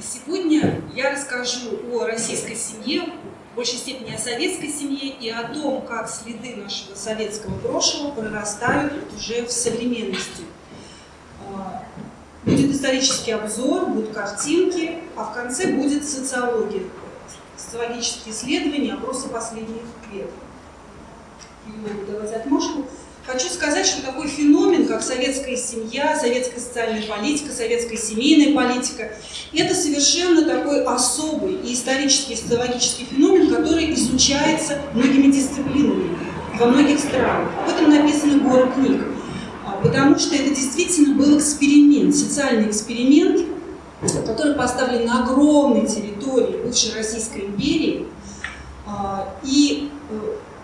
Сегодня я расскажу о российской семье, в большей степени о советской семье и о том, как следы нашего советского прошлого прорастают уже в современности. А, будет исторический обзор, будут картинки, а в конце будет социология, социологические исследования, опросы последних лет. Давайте отмашку. Хочу сказать, что такой феномен, как советская семья, советская социальная политика, советская семейная политика, это совершенно такой особый и исторический, социологический феномен, который изучается многими дисциплинами во многих странах. Об этом написано горы книг, а, потому что это действительно был эксперимент, социальный эксперимент, который поставлен на огромной территории бывшей Российской империи, а, и э,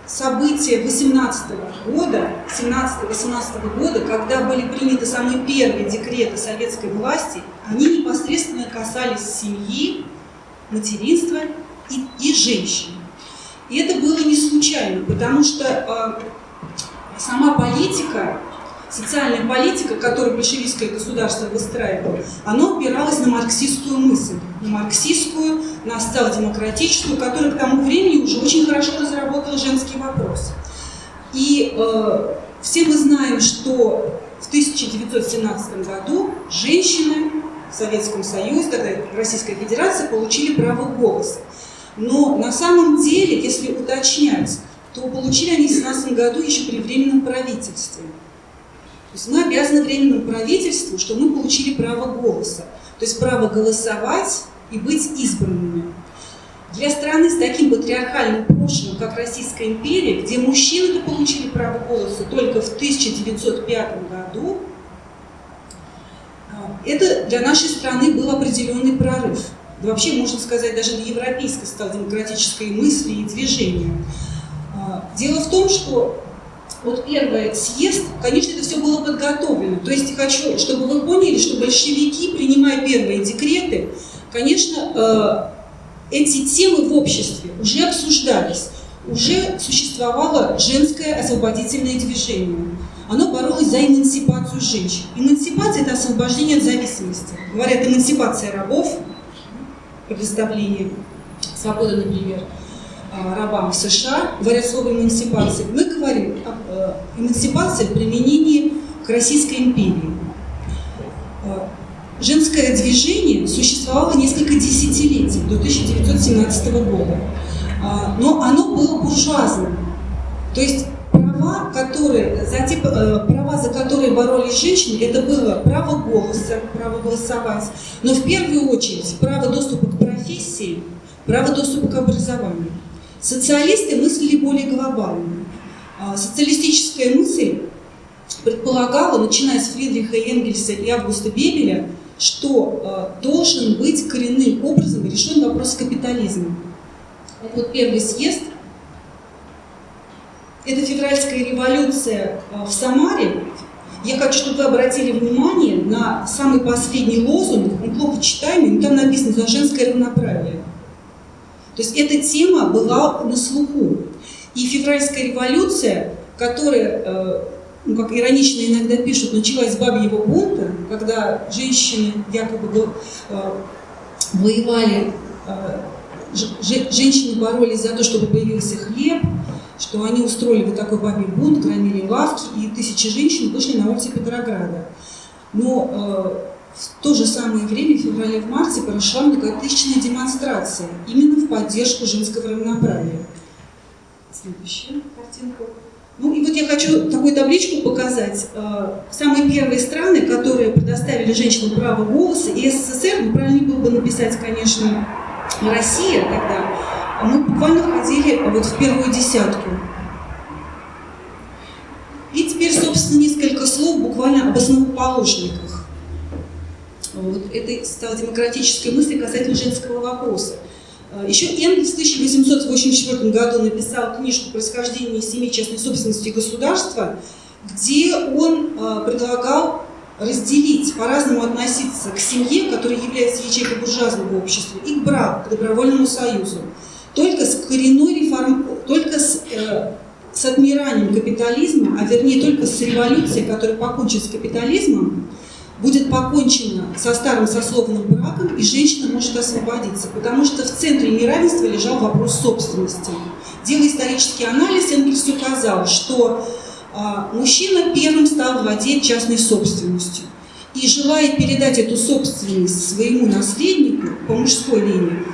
события 18 года, 17-18 года, когда были приняты самые первые декреты советской власти, они непосредственно касались семьи, материнства и, и женщин. И это было не случайно, потому что э, сама политика социальная политика, которую большевистское государство выстраивало, она опиралась на марксистскую мысль, на марксистскую, на социал-демократическую, которая к тому времени уже очень хорошо разработала женский вопрос. И э, все мы знаем, что в 1917 году женщины в Советском Союзе, тогда Российская Федерация, получили право голоса. Но на самом деле, если уточнять, то получили они в 17 году еще при Временном правительстве. То есть мы обязаны Временному правительству, что мы получили право голоса. То есть право голосовать и быть избранными. Для страны с таким патриархальным прошлым, как Российская империя, где мужчины получили право голоса только в 1905 году, а, это для нашей страны был определенный прорыв. Вообще, можно сказать, даже для европейской стал демократической мысли и движения. А, дело в том, что вот первый съезд, конечно, это все было подготовлено. То есть хочу, чтобы вы поняли, что большевики, принимая первые декреты, конечно, э, эти темы в обществе уже обсуждались, уже существовало женское освободительное движение. Оно боролось за эмансипацию женщин. Эмансипация – это освобождение от зависимости. Говорят, эмансипация рабов, предоставление свободы, например – Э, рабам в США, говоря слово эмансипация, мы говорим об э, эмансипации в применении к Российской империи. Э, женское движение существовало несколько десятилетий, до 1917 года, но оно было буржуазным. То есть права, которые, за те, права, за которые боролись женщины, это было право голоса, право голосовать, но в первую очередь право доступа к профессии, право доступа к образованию. Социалисты мыслили более глобально. А, социалистическая мысль предполагала, начиная с Фридриха Энгельса и Августа Бебеля, что а, должен быть коренным образом решен вопрос капитализма. Вот первый съезд. Это февральская революция а, в Самаре. Я хочу, чтобы вы обратили внимание на самый последний лозунг, он плохо читаемый, но там написано «За женское равноправие». То есть эта тема была на слуху. И февральская революция, которая, э, ну, как иронично иногда пишут, началась бабьего бунта, когда женщины якобы э, воевали, э, женщины боролись за то, чтобы появился хлеб, что они устроили вот такой бабий бунт, громили лавки, и тысячи женщин вышли на улицы Петрограда. Но в то же самое время, в феврале, в марте, прошла многотысячная демонстрация именно в поддержку женского равноправия. Следующая картинка. Ну и вот я хочу такую табличку показать. Э, самые первые страны, которые предоставили женщинам право голоса, и СССР, ну правильно было бы написать, конечно, Россия тогда, а мы буквально входили вот в первую десятку. И теперь, собственно, несколько слов буквально об основоположниках вот этой социал-демократической мысли касательно женского вопроса. А, Еще Энгельс в 1884 году написал книжку «Происхождение семьи частной собственности государства», где он а, предлагал разделить, по-разному относиться к семье, которая является ячейкой буржуазного общества, и к браку, к добровольному союзу. Только с коренной реформ... только с, э, с отмиранием капитализма, а вернее только с революцией, которая покончит с капитализмом, будет покончено со старым сословным браком, и женщина может освободиться, потому что в центре неравенства лежал вопрос собственности. Делая исторический анализ, Энгельс указал, что а, мужчина первым стал владеть частной собственностью. И желая передать эту собственность своему наследнику по мужской линии,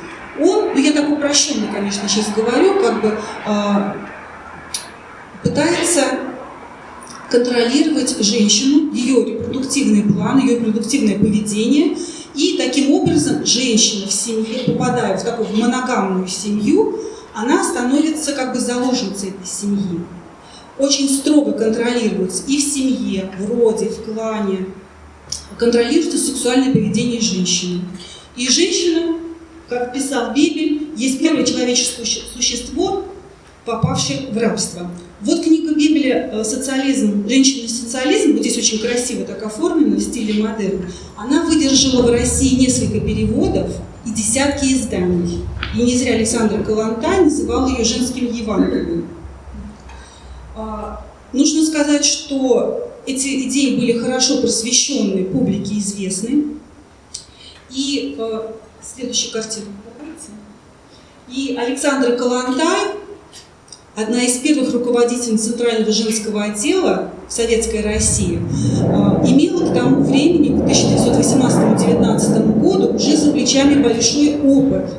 он, ну я так упрощенно, конечно, сейчас говорю, как бы а, пытается контролировать женщину, ее репродуктивный план, ее репродуктивное поведение. И таким образом женщина в семье, попадая в такую моногамную семью, она становится как бы заложницей этой семьи. Очень строго контролируется и в семье, в роде, в клане, контролируется сексуальное поведение женщины. И женщина, как писал Бибель, есть первое человеческое существо, попавшее в рабство. Вот книга Бибели э, «Социализм. Женщина и социализм», вот здесь очень красиво так оформлено в стиле модерн, она выдержала в России несколько переводов и десятки изданий. И не зря Александр Калантай называл ее женским Евангелием. А, нужно сказать, что эти идеи были хорошо просвещенные, публике известны. И э, следующая картина. И Александр Калантай одна из первых руководителей Центрального женского отдела в Советской России, а, имела к тому времени, к 1918-19 году, уже за плечами большой опыт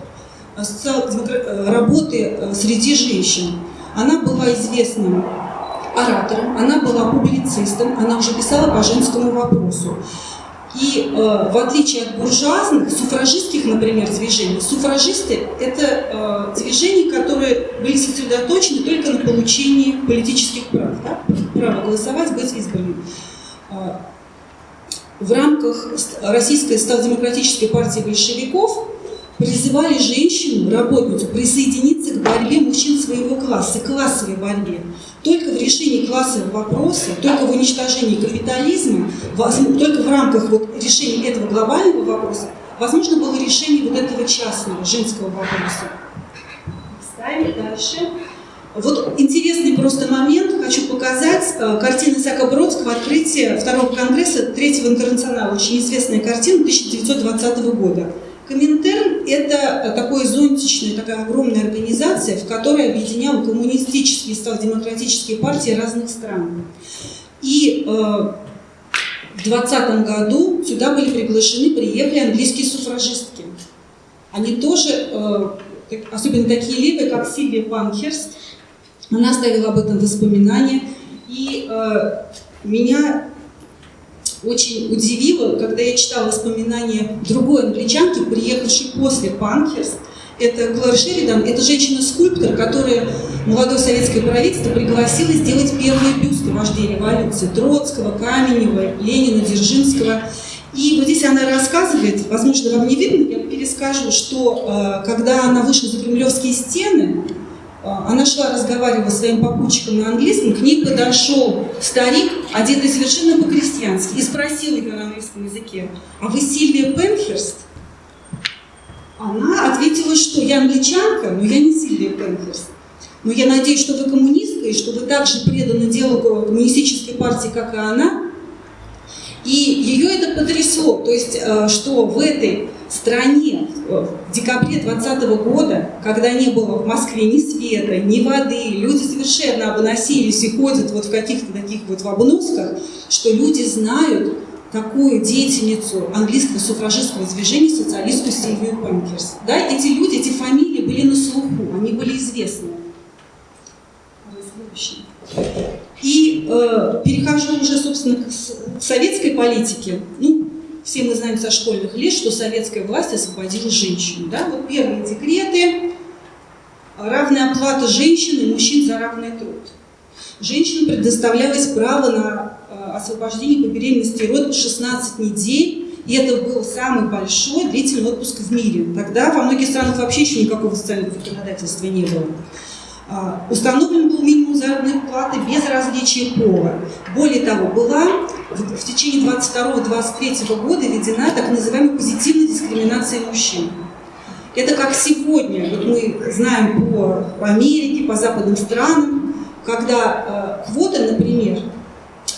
а, э, работы э, среди женщин. Она была известным оратором, она была публицистом, она уже писала по женскому вопросу. И э, в отличие от буржуазных, суфражистских, например, движений, суфражисты – это э, движения, которые были сосредоточены только на получении политических прав, да? право голосовать, быть избранным. Э, в рамках Российской социал-демократической партии большевиков призывали женщину, работницу, присоединиться к борьбе мужчин своего класса, классовой борьбе. Только в решении классового вопроса, только в уничтожении капитализма, только в рамках вот решения этого глобального вопроса, возможно было решение вот этого частного, женского вопроса. Ставим дальше. Вот интересный просто момент, хочу показать. Э, картина Исаака Бродского «Открытие второго конгресса Третьего интернационала». Очень известная картина 1920 года. Коминтерн – это такой зонтичная, такая огромная организация, в которой объединяла коммунистические и демократические партии разных стран. И э, в 20 году сюда были приглашены, приехали английские суфражистки. Они тоже, э, особенно такие левые, как Сильвия Панхерст, она оставила об этом воспоминания. И э, меня очень удивило, когда я читала воспоминания другой англичанки, приехавшей после Панкерс. Это Клэр Шеридан, это женщина-скульптор, которая молодое советское правительство пригласило сделать первые бюсты вождей революции. Троцкого, Каменева, Ленина, Дзержинского. И вот здесь она рассказывает, возможно, вам не видно, я перескажу, что э, когда она вышла за кремлевские стены, она шла, разговаривала с своим попутчиком на английском, к ней подошел старик, одетый совершенно по-крестьянски, и спросил ее на английском языке, а вы Сильвия Пенхерст? Она ответила, что я англичанка, но я не Сильвия Пенхерст. Но я надеюсь, что вы коммунистка, и что вы также преданы делу коммунистической партии, как и она. И ее это потрясло, то есть, э, что в этой стране в декабре 2020 года, когда не было в Москве ни света, ни воды, люди совершенно обносились и ходят вот в каких-то таких вот в обносках, что люди знают такую деятельницу английского суфражистского движения, социалистку Сильвию Панкерс. Да, эти люди, эти фамилии были на слуху, они были известны. И э, перехожу уже, собственно, к, советской политике. Ну, все мы знаем со школьных лет, что советская власть освободила женщину. Да? Вот первые декреты, равная оплата женщин и мужчин за равный труд. Женщинам предоставлялось право на э, освобождение по беременности и родам 16 недель, и это был самый большой длительный отпуск в мире. Тогда во многих странах вообще еще никакого социального законодательства не было. А, установлен был минимум заработной платы без различия пола. Более того, была в течение 22-23 года введена так называемая позитивная дискриминация мужчин. Это как сегодня, вот мы знаем по, по Америке, по западным странам, когда э, квота, например,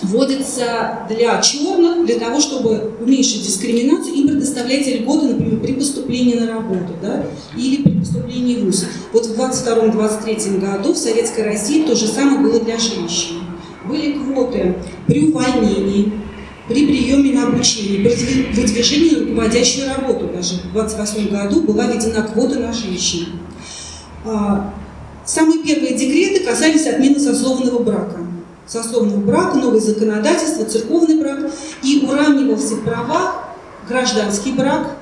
вводится для черных, для того, чтобы уменьшить дискриминацию, им предоставляете льготы, например, при поступлении на работу да, или при поступлении в ВУЗ. Вот в 22-23 году в Советской России то же самое было для женщин. Были квоты при увольнении, при приеме на обучение, при выдвижении на руководящую работу даже. В 28 году была введена квота на женщин. А, самые первые декреты касались отмены сословного брака. Сословного брака, новое законодательство, церковный брак, и уравнивался в правах гражданский брак,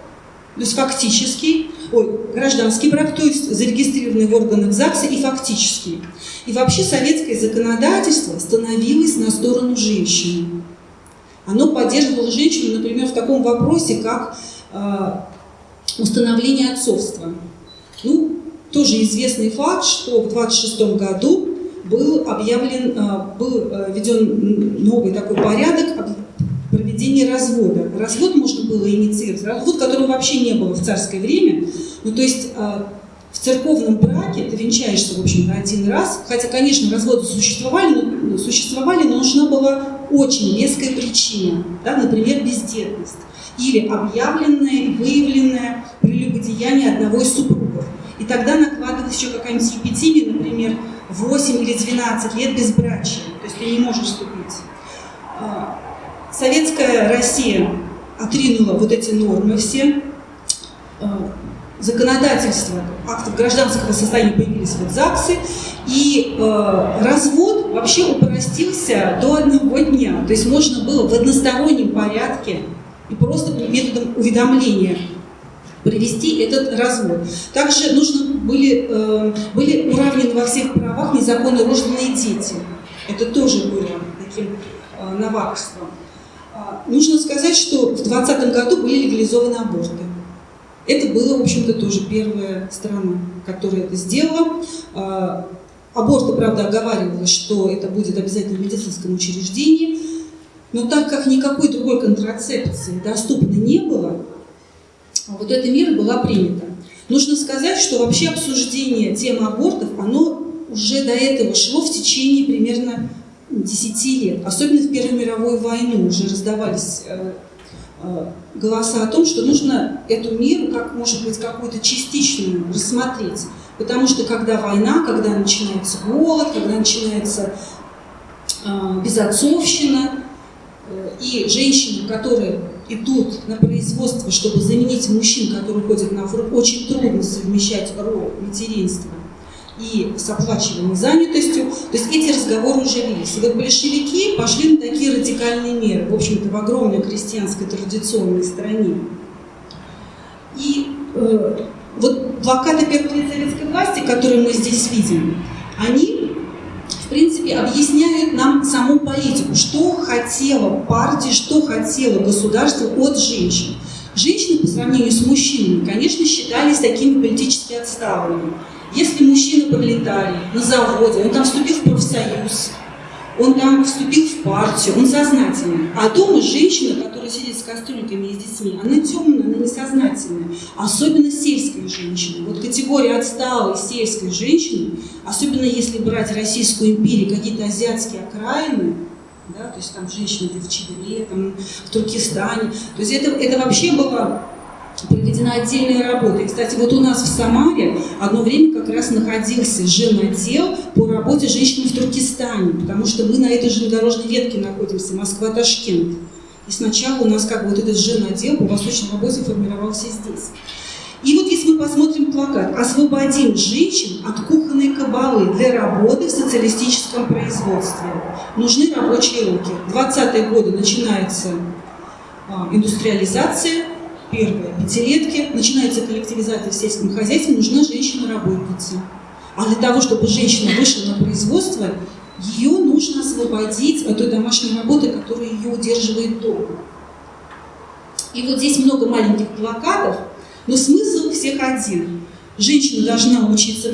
то есть фактический, ой, гражданский брак, то есть зарегистрированный в органах ЗАГСа и фактический. И вообще советское законодательство становилось на сторону женщины. Оно поддерживало женщину, например, в таком вопросе, как э, установление отцовства. Ну, тоже известный факт, что в 26 году был объявлен, э, был э, введен новый такой порядок проведения развода. Развод можно было инициировать, развод, которого вообще не было в царское время. Ну, то есть э, в церковном браке ты венчаешься, в общем один раз, хотя, конечно, разводы существовали, но, существовали, но нужна была очень веская причина, да, например, бездетность или объявленное выявленное прелюбодеяние одного из супругов. И тогда накладывалась еще какая-нибудь епитимия, например, 8 или 12 лет безбрачия, то есть ты не можешь вступить. Советская Россия отринула вот эти нормы все, а, законодательство актов гражданского состояния появились вот ЗАГСы, и э, развод вообще упростился до одного дня. То есть можно было в одностороннем порядке и просто методом уведомления провести этот развод. Также нужно были, э, были уравнены во всех правах незаконно рожденные дети. Это тоже было таким э, новаторством. А, нужно сказать, что в 2020 году были легализованы аборты. Это было, в общем-то, тоже первая страна, которая это сделала. А, аборты, правда, оговаривалось, что это будет обязательно в медицинском учреждении. Но так как никакой другой контрацепции доступно не было, вот эта мера была принята. Нужно сказать, что вообще обсуждение темы абортов, оно уже до этого шло в течение примерно 10 лет. Особенно в Первую мировую войну уже раздавались э, э, голоса о том, что нужно эту меру, как может быть, какую-то частичную рассмотреть. Потому что когда война, когда начинается голод, когда начинается э, безотцовщина, и женщины, которые идут на производство, чтобы заменить мужчин, которые ходят на фронт, очень трудно совмещать роль материнства и с оплачиваемой занятостью. То есть эти разговоры уже велись. И вот большевики пошли на такие радикальные меры, в общем-то, в огромной крестьянской традиционной стране. И э, вот плакаты первых лет советской власти, которые мы здесь видим, они в принципе, объясняют нам саму политику, что хотела партия, что хотело государство от женщин. Женщины по сравнению с мужчинами, конечно, считались такими политически отсталыми. Если мужчины подлетали на заводе, он там вступил в профсоюз, он там вступил в партию, он сознательный. А дома женщина, которая сидит с кастрюльками и с детьми, она темная, она несознательная. Особенно сельская женщина. Вот категория отсталой сельской женщины, особенно если брать Российскую империю, какие-то азиатские окраины, да, то есть там женщины в Чебре, там, в Туркестане. То есть это, это вообще было проведена отдельная работа. И, кстати, вот у нас в Самаре одно время как раз находился женотдел по работе женщин в Туркестане, потому что мы на этой железнодорожной ветке находимся, Москва-Ташкент. И сначала у нас как бы вот этот женотдел по восточной работе формировался здесь. И вот если мы посмотрим плакат «Освободим женщин от кухонной кабалы для работы в социалистическом производстве». Нужны рабочие руки. 20-е годы начинается а, индустриализация, первые пятилетки, начинается коллективизация в сельском хозяйстве, нужна женщина-работница. А для того, чтобы женщина вышла на производство, ее нужно освободить от той домашней работы, которая ее удерживает дома. И вот здесь много маленьких плакатов, но смысл всех один. Женщина должна учиться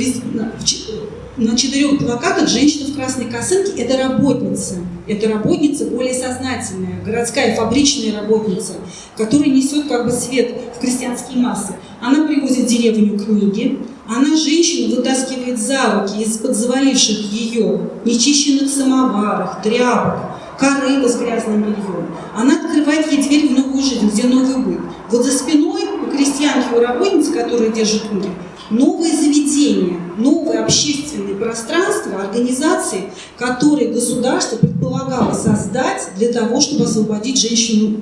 на четырех плакатах женщина в красной косынке – это работница. Это работница более сознательная, городская фабричная работница, которая несет как бы свет в крестьянские массы. Она привозит деревню книги, она женщину вытаскивает за руки из-под заваливших ее нечищенных самоваров, тряпок, корыто с грязным бельем. Она открывает ей дверь в новую жизнь, где новый быт. Вот за спиной у крестьянки, у работницы, которые держат руки, новые заведения, новые общественные пространства, организации, которые государство предполагало создать для того, чтобы освободить женщину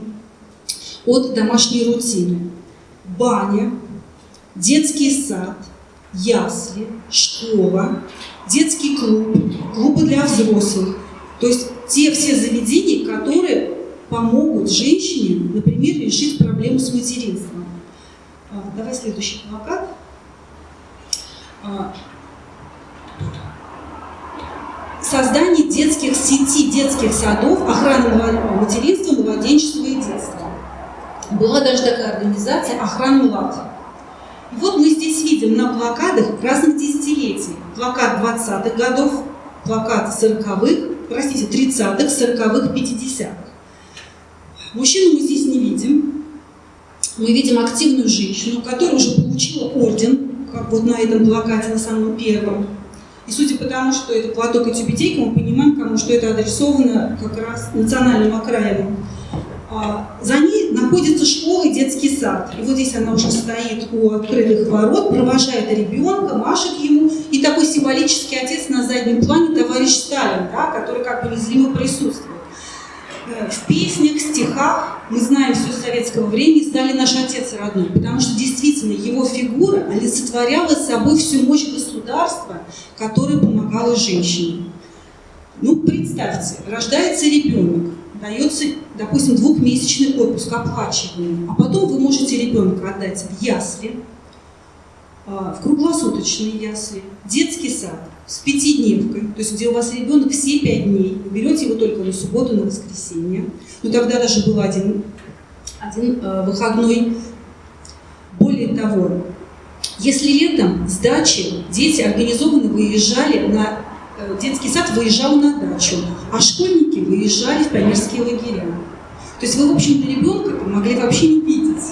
от домашней рутины. Баня, детский сад, ясли, школа, детский клуб, клубы для взрослых. То есть те все заведения, которые помогут женщине, например, решить проблему с материнством. А, давай следующий плакат. Создание детских сетей, детских садов, охраны материнства, младенчества и детства. Была даже такая организация «Охрана млад». И вот мы здесь видим на плакатах разных десятилетий. Плакат 20-х годов, плакат 40-х, простите, 30-х, 40-х, 50-х. Мужчину мы здесь не видим. Мы видим активную женщину, которая уже получила орден, как вот на этом плакате, на самом первом. И судя по тому, что это платок и тюбетейка, мы понимаем, кому что это адресовано как раз национальным окраинам. За ней находится школа и детский сад. И вот здесь она уже стоит у открытых ворот, провожает ребенка, машет ему. И такой символический отец на заднем плане, товарищ Сталин, да, который как бы незримо присутствует. В песнях, стихах, мы знаем все советского времени, стали наш отец родной, потому что действительно его фигура олицетворяла собой всю мощь государства, которое помогало женщине. Ну, представьте, рождается ребенок, дается, допустим, двухмесячный отпуск оплачиваемый, а потом вы можете ребенка отдать в ясли, а, в круглосуточные ясли, детский сад с пятидневкой, то есть где у вас ребенок все пять дней, вы берете его только на субботу, на воскресенье. Но тогда даже был один, один э, выходной. Более того, если летом с дачи дети организованно выезжали на э, детский сад выезжал на дачу, а школьники выезжали в пионерские лагеря. То есть вы, в общем-то, ребенка могли вообще не видеть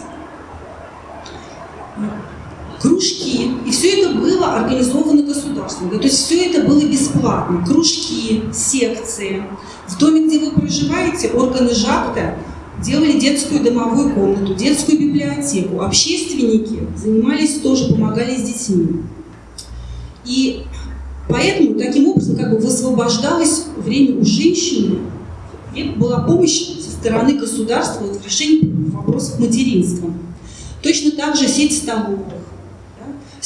кружки. И все это было организовано государством. Да, то есть все это было бесплатно. Кружки, секции. В доме, где вы проживаете, органы ЖАКТа делали детскую домовую комнату, детскую библиотеку. Общественники занимались тоже, помогали с детьми. И поэтому таким образом как бы высвобождалось время у женщины, и была помощь со стороны государства в решении вопросов материнства. Точно так же сеть столовых,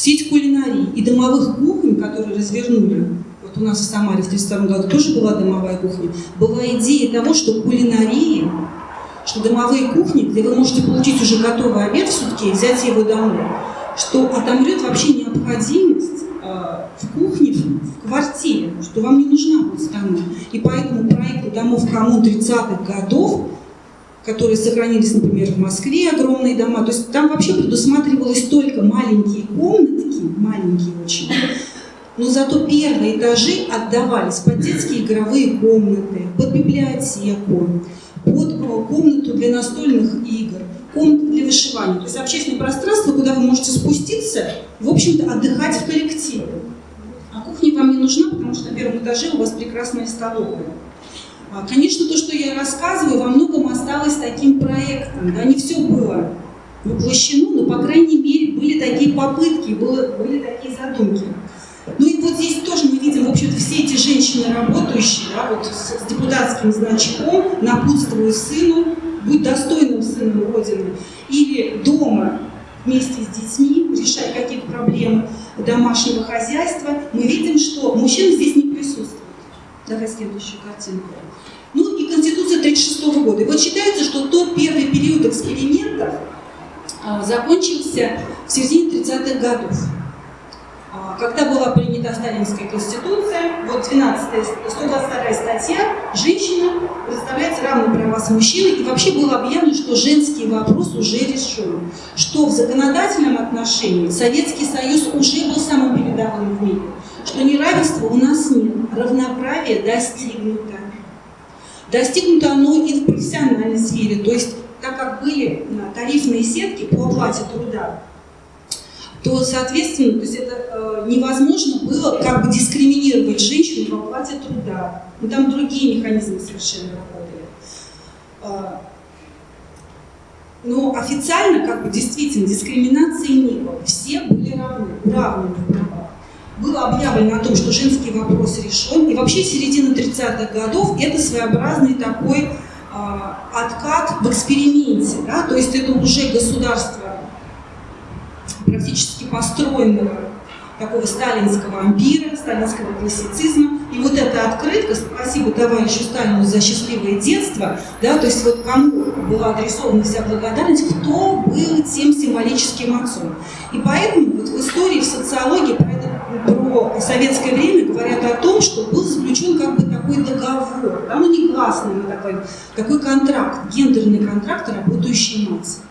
Сеть кулинарий и домовых кухонь, которые развернули, вот у нас в Самаре в 1932 году тоже была домовая кухня, была идея того, что кулинарии, что домовые кухни, где вы можете получить уже готовый обед в сутки и взять его домой, что отомрет вообще необходимость э, в кухне, в квартире, что вам не нужна будет страна. И поэтому проекту домов коммун 30-х годов которые сохранились, например, в Москве, огромные дома. То есть там вообще предусматривалось только маленькие комнатки, маленькие очень, но зато первые этажи отдавались под детские игровые комнаты, под библиотеку, под э, комнату для настольных игр, комнату для вышивания. То есть общественное пространство, куда вы можете спуститься, в общем-то, отдыхать в коллективе. А кухня вам не нужна, потому что на первом этаже у вас прекрасная столовая. А, конечно, то, что я рассказываю, во многом осталось таким проектом. Да, не все было воплощено, но, по крайней мере, были такие попытки, было, были такие задумки. Ну и вот здесь тоже мы видим, в общем-то, все эти женщины работающие, да, вот с, с депутатским значком, напутствуя сыну, будь достойным сыном Родины, или дома вместе с детьми, решая какие-то проблемы домашнего хозяйства, мы видим, что мужчина здесь не присутствует. Давай следующую картинку. Ну и Конституция 1936 года. И вот считается, что тот первый период экспериментов а, закончился в середине 30-х годов. А, когда была принята Сталинская Конституция, вот 12 122 статья, женщина представляется равные права с мужчиной, и вообще было объявлено, что женский вопрос уже решен, что в законодательном отношении Советский Союз уже был самым передовым в мире, что неравенства у нас нет, равноправие достигнуто. Достигнуто оно и в профессиональной сфере, то есть так как были тарифные сетки по оплате труда, то, соответственно, то есть это э, невозможно было как бы дискриминировать женщину в оплате труда. Ну, там другие механизмы совершенно работали. Э, но официально, как бы, действительно, дискриминации не было. Все были равны, равны в. Было объявлено о том, что женский вопрос решен. И вообще середина 30-х годов это своеобразный такой э, откат в эксперименте. Да? То есть это уже государство практически построенного такого сталинского ампира, сталинского классицизма. И вот эта открытка, спасибо товарищу Сталину за счастливое детство, да, то есть вот кому была адресована вся благодарность, кто был тем символическим отцом. И поэтому вот в истории, в социологии про, это, про советское время говорят о том, что был заключен как бы такой договор, да, ну негласный, но такой, такой контракт, гендерный контракт работающей нации.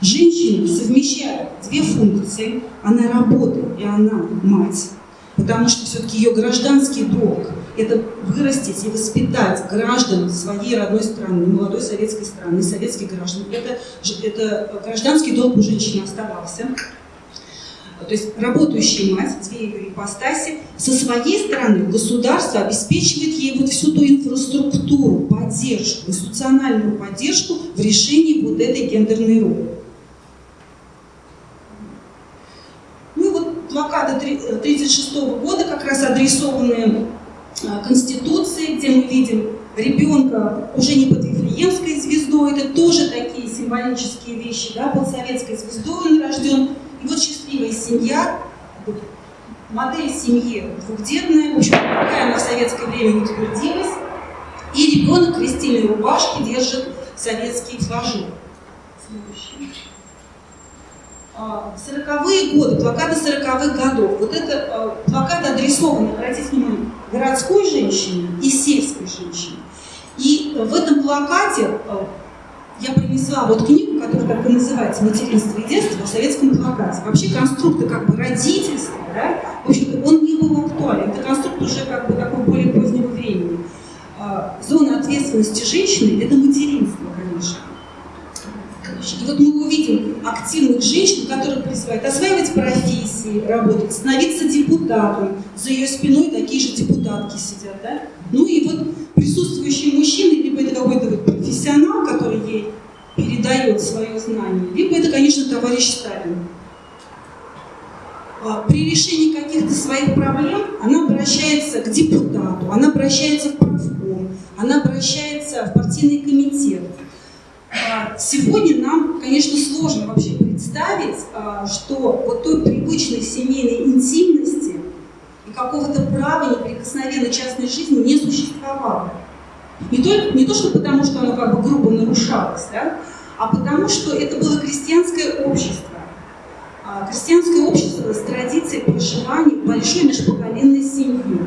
Женщина совмещает две функции. Она работает и она мать. Потому что все-таки ее гражданский долг – это вырастить и воспитать граждан своей родной страны, молодой советской страны, советских граждан. Это, это гражданский долг у женщины оставался. То есть работающая мать, две ее ипостаси, со своей стороны государство обеспечивает ей вот всю ту инфраструктуру, поддержку, институциональную поддержку в решении вот этой гендерной роли. блокада 1936 года, как раз адресованные а, Конституции, где мы видим ребенка уже не под Вифлеемской звездой, это тоже такие символические вещи, да, под советской звездой он рожден. И вот счастливая семья, модель семьи двухдетная, в общем, какая она в советское время утвердилась, и ребенок крестильной рубашки держит советский флажок. Следующий. 40-е годы, плакаты 40-х годов. Вот это а, плакаты адресованы, обратите внимание, городской женщине и сельской женщине. И в этом плакате а, я принесла вот книгу, которая так и называется «Материнство и детство» в советском плакате. Вообще конструкты как бы родительства, да, в общем он не был актуален. Это конструкт уже как бы такой более позднего времени. А, зона ответственности женщины – это материнство, конечно. И вот мы увидим активных женщин, которые призывают осваивать профессии, работать, становиться депутатом. За ее спиной такие же депутатки сидят, да? Ну и вот присутствующие мужчины, либо это какой-то вот профессионал, который ей передает свое знание, либо это, конечно, товарищ Сталин. А, при решении каких-то своих проблем она обращается к депутату, она обращается в правком, она обращается в партийный комитет. А, сегодня нам, конечно, сложно вообще представить, а, что вот той привычной семейной интимности и какого-то права неприкосновенной частной жизни не существовало. Не, только, не то, что потому, что оно как бы грубо нарушалось, да, а потому, что это было крестьянское общество. А, крестьянское общество с традицией проживания большой межпоколенной семьи.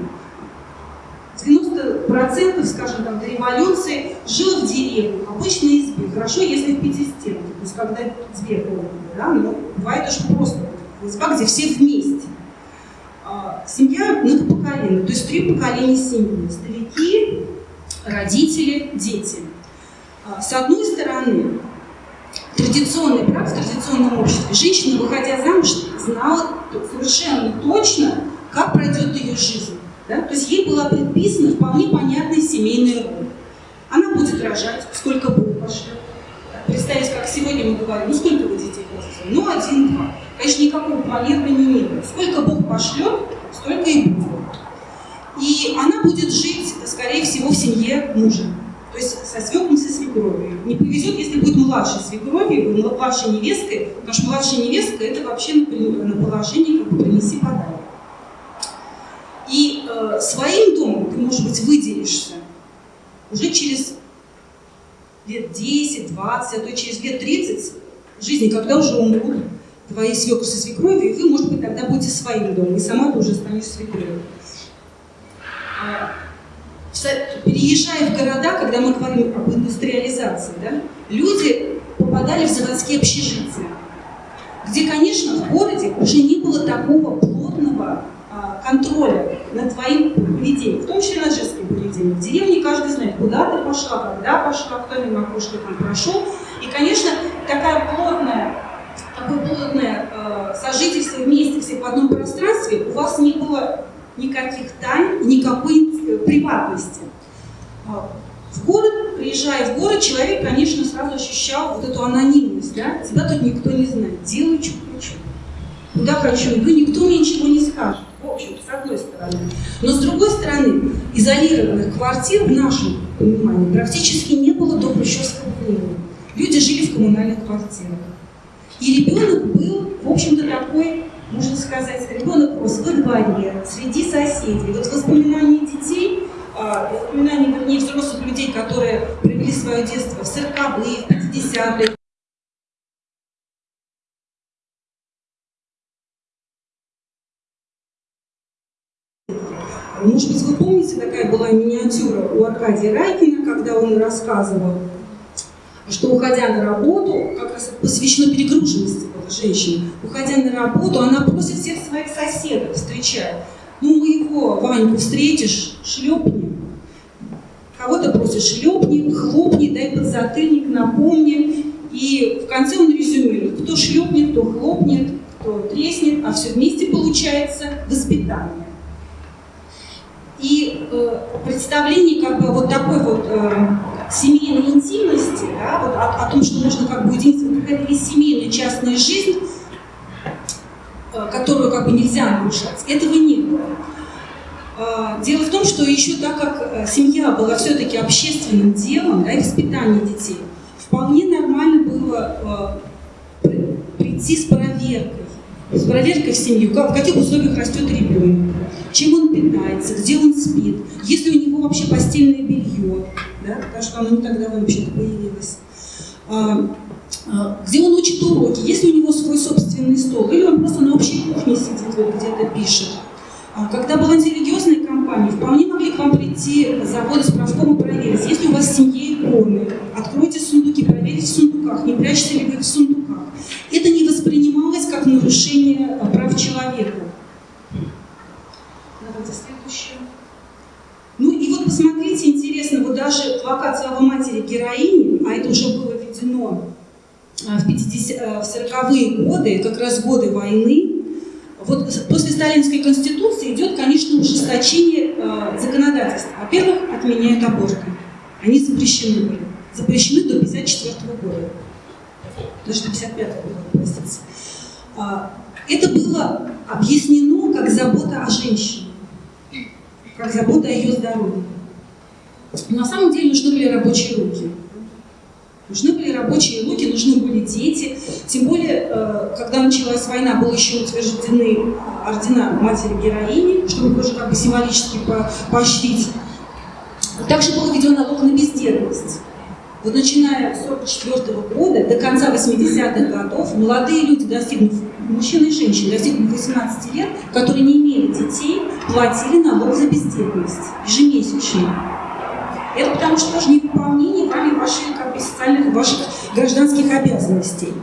90% скажем там, до революции жило в деревне, обычной избе. Хорошо, если в пятистенке, то есть когда две комнаты, да, но бывает очень просто изба, где все вместе. А, семья многопоколенная, то есть три поколения семьи. Старики, родители, дети. А, с одной стороны, традиционный брак в традиционном обществе. Женщина, выходя замуж, знала совершенно точно, как пройдет ее жизнь. Да? То есть ей была предписана вполне понятная семейная роль. Она будет рожать, сколько Бог пошлет. Представить, как сегодня мы говорим, ну сколько вы детей хотите? Ну, один-два. Конечно, никакого планирования не было. Сколько Бог пошлет, столько и будет. И она будет жить, скорее всего, в семье мужа. То есть со свекром, со свекровью. Не повезет, если будет младшей свекровью, младшей невесткой, потому что младшая невестка – это вообще на положении, как бы принеси подарок. И э, своим домом ты, может быть, выделишься уже через лет 10, 20, а то через лет 30 жизни, когда уже умрут твои свекры со свекровью, и вы, может быть, тогда будете своим домом, и сама ты уже станешь свекровью. А, переезжая в города, когда мы говорим об индустриализации, да, люди попадали в заводские общежития, где, конечно, в городе уже не было такого плотного контроля над твоим поведением, в том числе над женским поведением. В деревне каждый знает, куда ты пошла, когда пошла, кто мимо окошка там прошел. И, конечно, такая плотная, такое плотное э, сожительство никаких тайн, никакой э, приватности. А, в город, приезжая в город, человек, конечно, сразу ощущал вот эту анонимность, да? Тебя тут никто не знает, делаю, что хочу. Куда хочу иду, никто мне ничего не скажет. В общем, с одной стороны. Но с другой стороны, изолированных квартир в нашем понимании практически не было до хрущевского времени. Люди жили в коммунальных квартирах. И ребенок был, в общем-то, такой, можно сказать, ребенок рос во дворе, среди соседей. Вот воспоминания детей а, воспоминания, вернее, взрослых людей, которые провели свое детство в 40-е, 50-е. Может быть, вы помните, такая была миниатюра у Аркадия Райкина, когда он рассказывал, что уходя на работу, как раз посвящено перегруженности женщины, уходя на работу, она просит всех своих соседов встречать. Ну, моего Ваньку встретишь, шлепни, Кого-то просишь шлепни, хлопни, дай подзатыльник, напомни. И в конце он резюмирует, кто шлепнет, кто хлопнет, кто треснет, а все вместе получается воспитание. И э, представление как бы вот такой вот э, семейной интимности, да, вот о, о том, что нужно как бы уединиться, какая-то есть семейная частная жизнь, э, которую как бы нельзя нарушать, этого не было. А, дело в том, что еще так как э, семья была все-таки общественным делом, да, и воспитание детей, вполне нормально было э, прийти с проверкой. С проверкой в семью, в каких условиях растет ребенок, чем он питается, где он спит, есть ли у него вообще постельное белье, да, потому что оно не так давно вообще-то появилось. А, а, где он учит уроки, есть ли у него свой собственный стол, или он просто на общей кухне сидит, вот где-то пишет. А когда была антирелигиозная кампания, вполне могли к вам прийти заводы справком и проверить, есть ли у вас в семье иконы. Откройте сундуки, проверьте в сундуках, не прячете ли вы их в сундуках. Это не воспринималось как нарушение прав человека. Давайте следующее. Ну и вот посмотрите, интересно, вот даже плакат «Слава матери героини», а это уже было введено а, в, 50, в 40-е годы, как раз годы войны, вот после сталинской конституции идет, конечно, ужесточение э, законодательства. Во-первых, отменяют аборты. Они запрещены были. Запрещены до 54 года. Даже до 55 года, простите. А, это было объяснено как забота о женщине, как забота о ее здоровье. Но на самом деле нужны были рабочие руки. Нужны были рабочие руки, нужны были дети. Тем более, э, когда началась война, были еще утверждены ордена матери-героини, чтобы тоже как бы символически поощрить. Также был введен налог на бездетность. Вот начиная с 1944 года до конца 80-х годов молодые люди, достигнув, мужчины и женщины, достигнув 18 лет, которые не имели детей, платили налог за бездетность ежемесячный. Это потому что тоже невыполнение вами ваших, как бы, социальных, ваших гражданских обязанностей.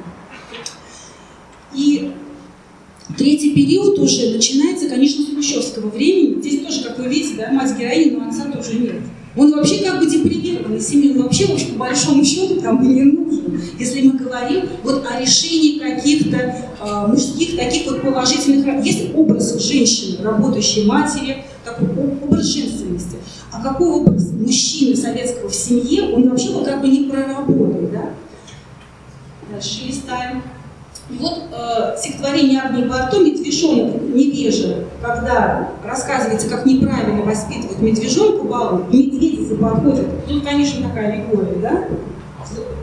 И третий период уже начинается, конечно, с хрущевского времени. Здесь тоже, как вы видите, да, мать героини, но отца тоже нет. Он вообще как бы депривированный семьи, он вообще, в по большому счету там не нужен. Если мы говорим вот о решении каких-то э, мужских таких вот положительных... Есть образ женщины, работающей матери, такой образ женственности. А какой образ мужчины советского в семье, он вообще вот как бы не проработан, да? Дальше листаем. И вот э, стихотворение Агнии Барто «Медвежонок невежа», когда рассказывается, как неправильно воспитывать медвежонку балу, медведицы подходят, тут, конечно, такая аллегория, да,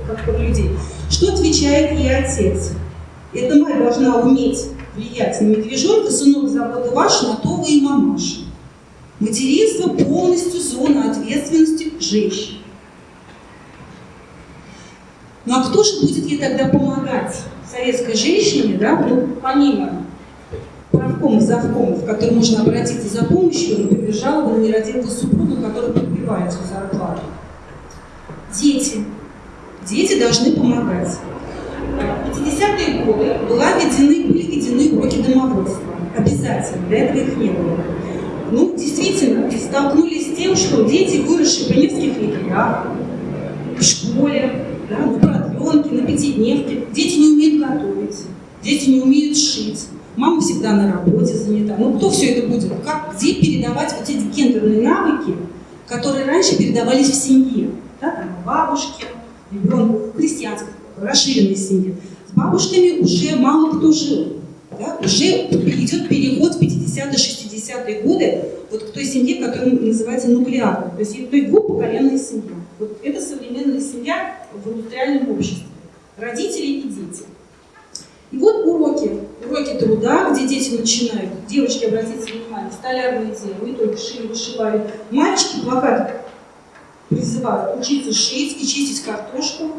как про людей. Что отвечает ей отец? Эта мать должна уметь влиять на медвежонка, сынок, забота ваша, на то вы и мамаша. Материнство полностью зона ответственности женщин. Ну а кто же будет ей тогда помогать? Советской женщине, да, ну, помимо правкомов, завкомов, к которым можно обратиться за помощью, например, жалоба на нерадивого супруга, который подбивает свою зарплату. Дети. Дети должны помогать. В 50-е годы была введены, были введены уроки домоводства. Обязательно. До этого их не было ну, действительно, столкнулись с тем, что дети, выросшие при Невских лагерях, в школе, да, на продленке, на пятидневке, дети не умеют готовить, дети не умеют шить, мама всегда на работе занята. Ну кто все это будет? Как, где передавать вот эти гендерные навыки, которые раньше передавались в семье? Да, там, бабушке, ребенку, христианской, расширенной семье. С бабушками уже мало кто жил. Да? Уже идет переход в 50-е, 60-е годы вот к той семье, которая называется нуклеарной. То есть, то есть двухпоколенная семья. Вот это современная семья в индустриальном обществе. Родители и дети. И вот уроки, уроки труда, где дети начинают, девочки, обратите внимание, столярные изделия, не только шили, вышивали. Мальчики плакат призывают учиться шить и чистить картошку.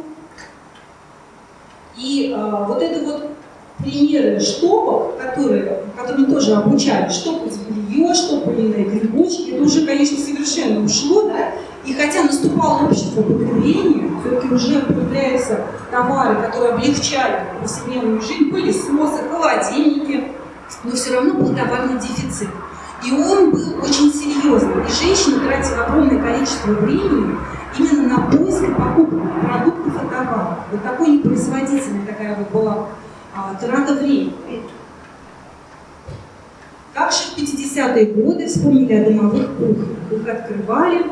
И а, вот это вот примеры штопок, которые, которым тоже обучали, штопать белье, штопанные грибочки, это уже, конечно, совершенно ушло, да? И хотя наступало общество потребления, все-таки уже появляются товары, которые облегчали повседневную жизнь, пылесосы, холодильники, но все равно был товарный дефицит. И он был очень серьезный. И женщина тратила огромное количество времени именно на поиск и покупку продуктов и товаров. Вот такой непроизводительная такая вот была а, трата времени. Также в 50-е годы вспомнили о домовых кухнях. Их открывали,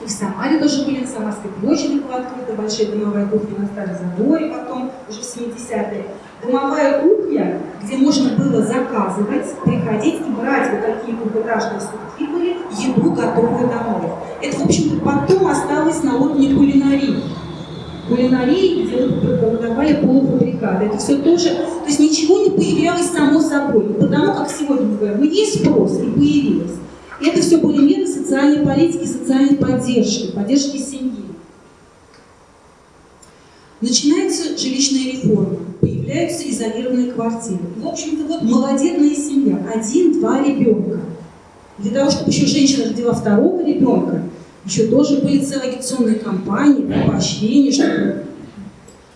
и в Самаре тоже были, на Самарской площади была открыта большая домовая кухня на Старой Заборе, потом уже в 70-е. Домовая кухня, где можно было заказывать, приходить и брать вот такие ступки были, еду готовую домой. Это, в общем-то, потом осталось на уровне кулинарии кулинарии, где продавали полуфабрикаты. Это все тоже, то есть ничего не появлялось само собой. Потому как сегодня мы говорим, есть спрос, и появилось. И это все были меры социальной политики, социальной поддержки, поддержки семьи. Начинается жилищная реформа, появляются изолированные квартиры. В общем-то, вот молодетная семья, один-два ребенка. Для того, чтобы еще женщина родила второго ребенка, еще тоже были целые агитационные кампании, поощрения, чтобы...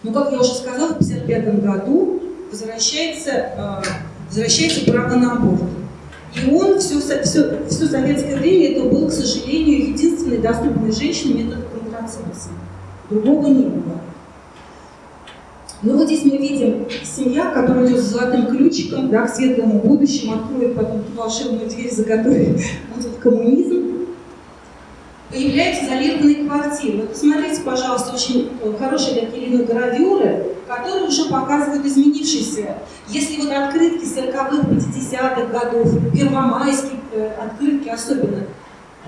Но, как я уже сказала, в 1955 году возвращается, э, возвращается право на аборт. И он все, все, все советское время это был, к сожалению, единственный доступный женщине метод контрацепции. Другого не было. Но вот здесь мы видим семья, которая идет с золотым ключиком да, к светлому будущему, откроет потом ту волшебную дверь, за которой будет коммунизм появляются изолированные квартиры. Вот посмотрите, пожалуйста, очень э, хорошие такие гравюры, которые уже показывают изменившиеся. Если вот открытки 40-х, 50-х годов, первомайские э, открытки особенно,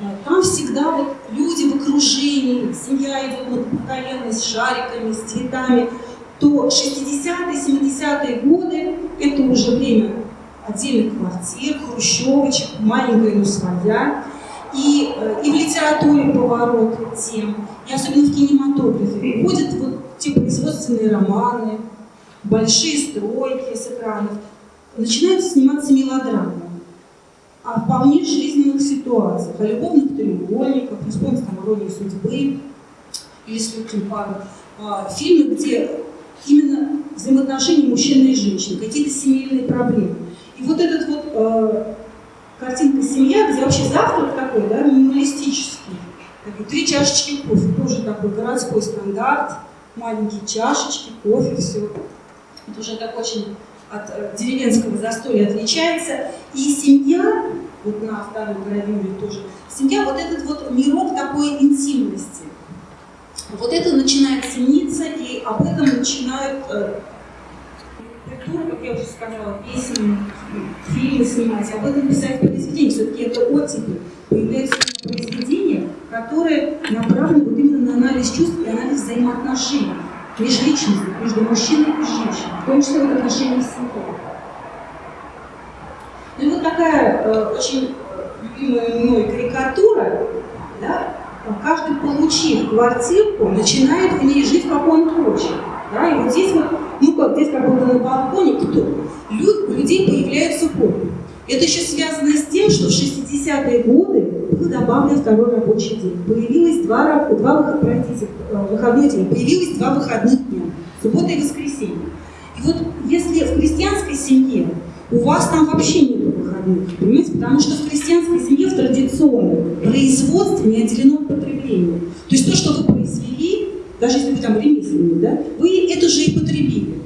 э, там всегда вот люди в окружении, семья идет многопоколенная, с шариками, с цветами, то 60-е, 70-е годы – это уже время отдельных квартир, хрущевочек, маленькая, но своя и, э, и в литературе поворот тем, и особенно в кинематографе. Уходят вот те производственные романы, большие стройки с экранов, начинают сниматься мелодрамы о вполне жизненных ситуациях, о любовных треугольниках, вспомните там «Иронии судьбы» или «С легким паром», а, фильмы, где именно взаимоотношения мужчины и женщины, какие-то семейные проблемы. И вот этот вот э, картинка «Семья», где вообще завтрак такой, да, минималистический. Такие, три чашечки кофе, тоже такой городской стандарт, маленькие чашечки, кофе, все. Это уже так очень от э, деревенского застолья отличается. И семья, вот на второй гравюре тоже, семья, вот этот вот мирок такой интимности. Вот это начинает цениться, и об этом начинают э, культуру, как я уже сказала, песни, фильмы снимать, об этом писать произведения. Все-таки это оттепель. Появляются произведения, которые направлены вот именно на анализ чувств и анализ взаимоотношений межличностных, между мужчиной и женщиной, в том числе в отношении с семьей. Ну и вот такая э, очень любимая мной карикатура, да, каждый, получив квартирку, начинает в ней жить, как он хочет. Да? И вот здесь вот, ну как здесь как бы на балконе, кто? Люд, у людей появляются хобби. Это еще связано с тем, что в 60-е годы был добавлен второй рабочий день. Появилось два, два простите, э, выходных дня, появилось два выходных дня, суббота и воскресенье. И вот если в крестьянской семье у вас там вообще нет выходных, понимаете, потому что в крестьянской семье в традиционном производстве не отделено от потребления. То есть то, что вы произвели, даже если вы там ремесленник, да, вы это же и потребили.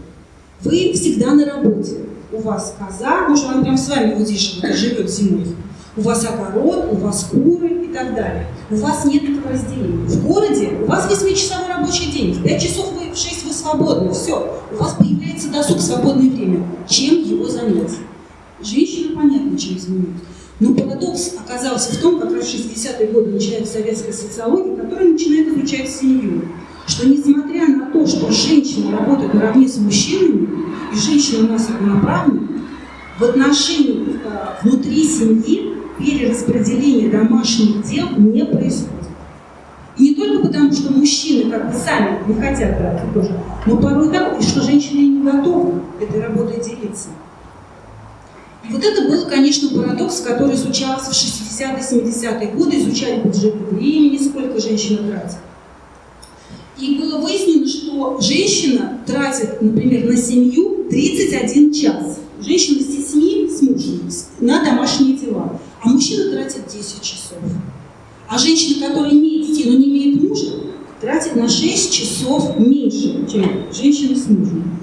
Вы всегда на работе. У вас коза, может, она прям с вами вот здесь живет зимой. У вас огород, у вас куры и так далее. У вас нет этого разделения. В городе у вас 8-часовой рабочий день. В 5 часов вы, в 6 вы свободны. Все. У вас появляется досуг, свободное время. Чем его занять? Женщина, понятно, чем занимается. Но парадокс оказался в том, как раз в 60-е годы начинается советская социология, которая начинает изучать семью. Что несмотря на то, что женщина работает наравне с мужчинами, и женщины у нас равноправны, в отношении э, внутри семьи перераспределение домашних дел не происходит. И не только потому, что мужчины как бы сами не хотят брать тоже, но порой так, и что женщины не готовы этой работой делиться. И вот это был, конечно, парадокс, который изучался в 60-70-е годы, изучали бюджеты времени, сколько женщина тратит. И было выяснено, что женщина тратит, например, на семью 31 час. Женщина с детьми, с мужем, на домашние дела. А мужчина тратит 10 часов. А женщина, которая имеет детей, но не имеет мужа, тратит на 6 часов меньше, чем женщина с мужем.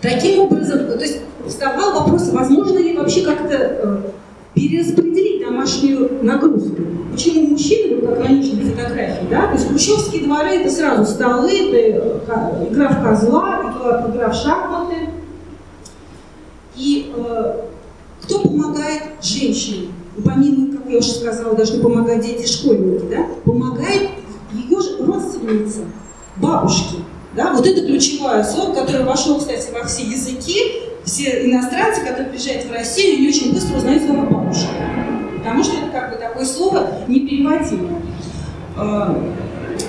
Таким образом, то есть вставал вопрос, возможно ли вообще как-то э, перераспределить домашнюю нагрузку. Почему мужчины, вот как на нижней фотографии, да, то есть хрущевские дворы это сразу столы, это э, игра в козла, игра в шахматы. И э, кто помогает женщине? Помимо, как я уже сказала, должны помогать дети, школьники, да? Помогает ее же родственница, бабушки. Да? Вот это ключевое слово, которое вошло, кстати, во все языки. Все иностранцы, которые приезжают в Россию, они очень быстро узнают слово бабушка. Потому что это как бы такое слово непереводимое. А,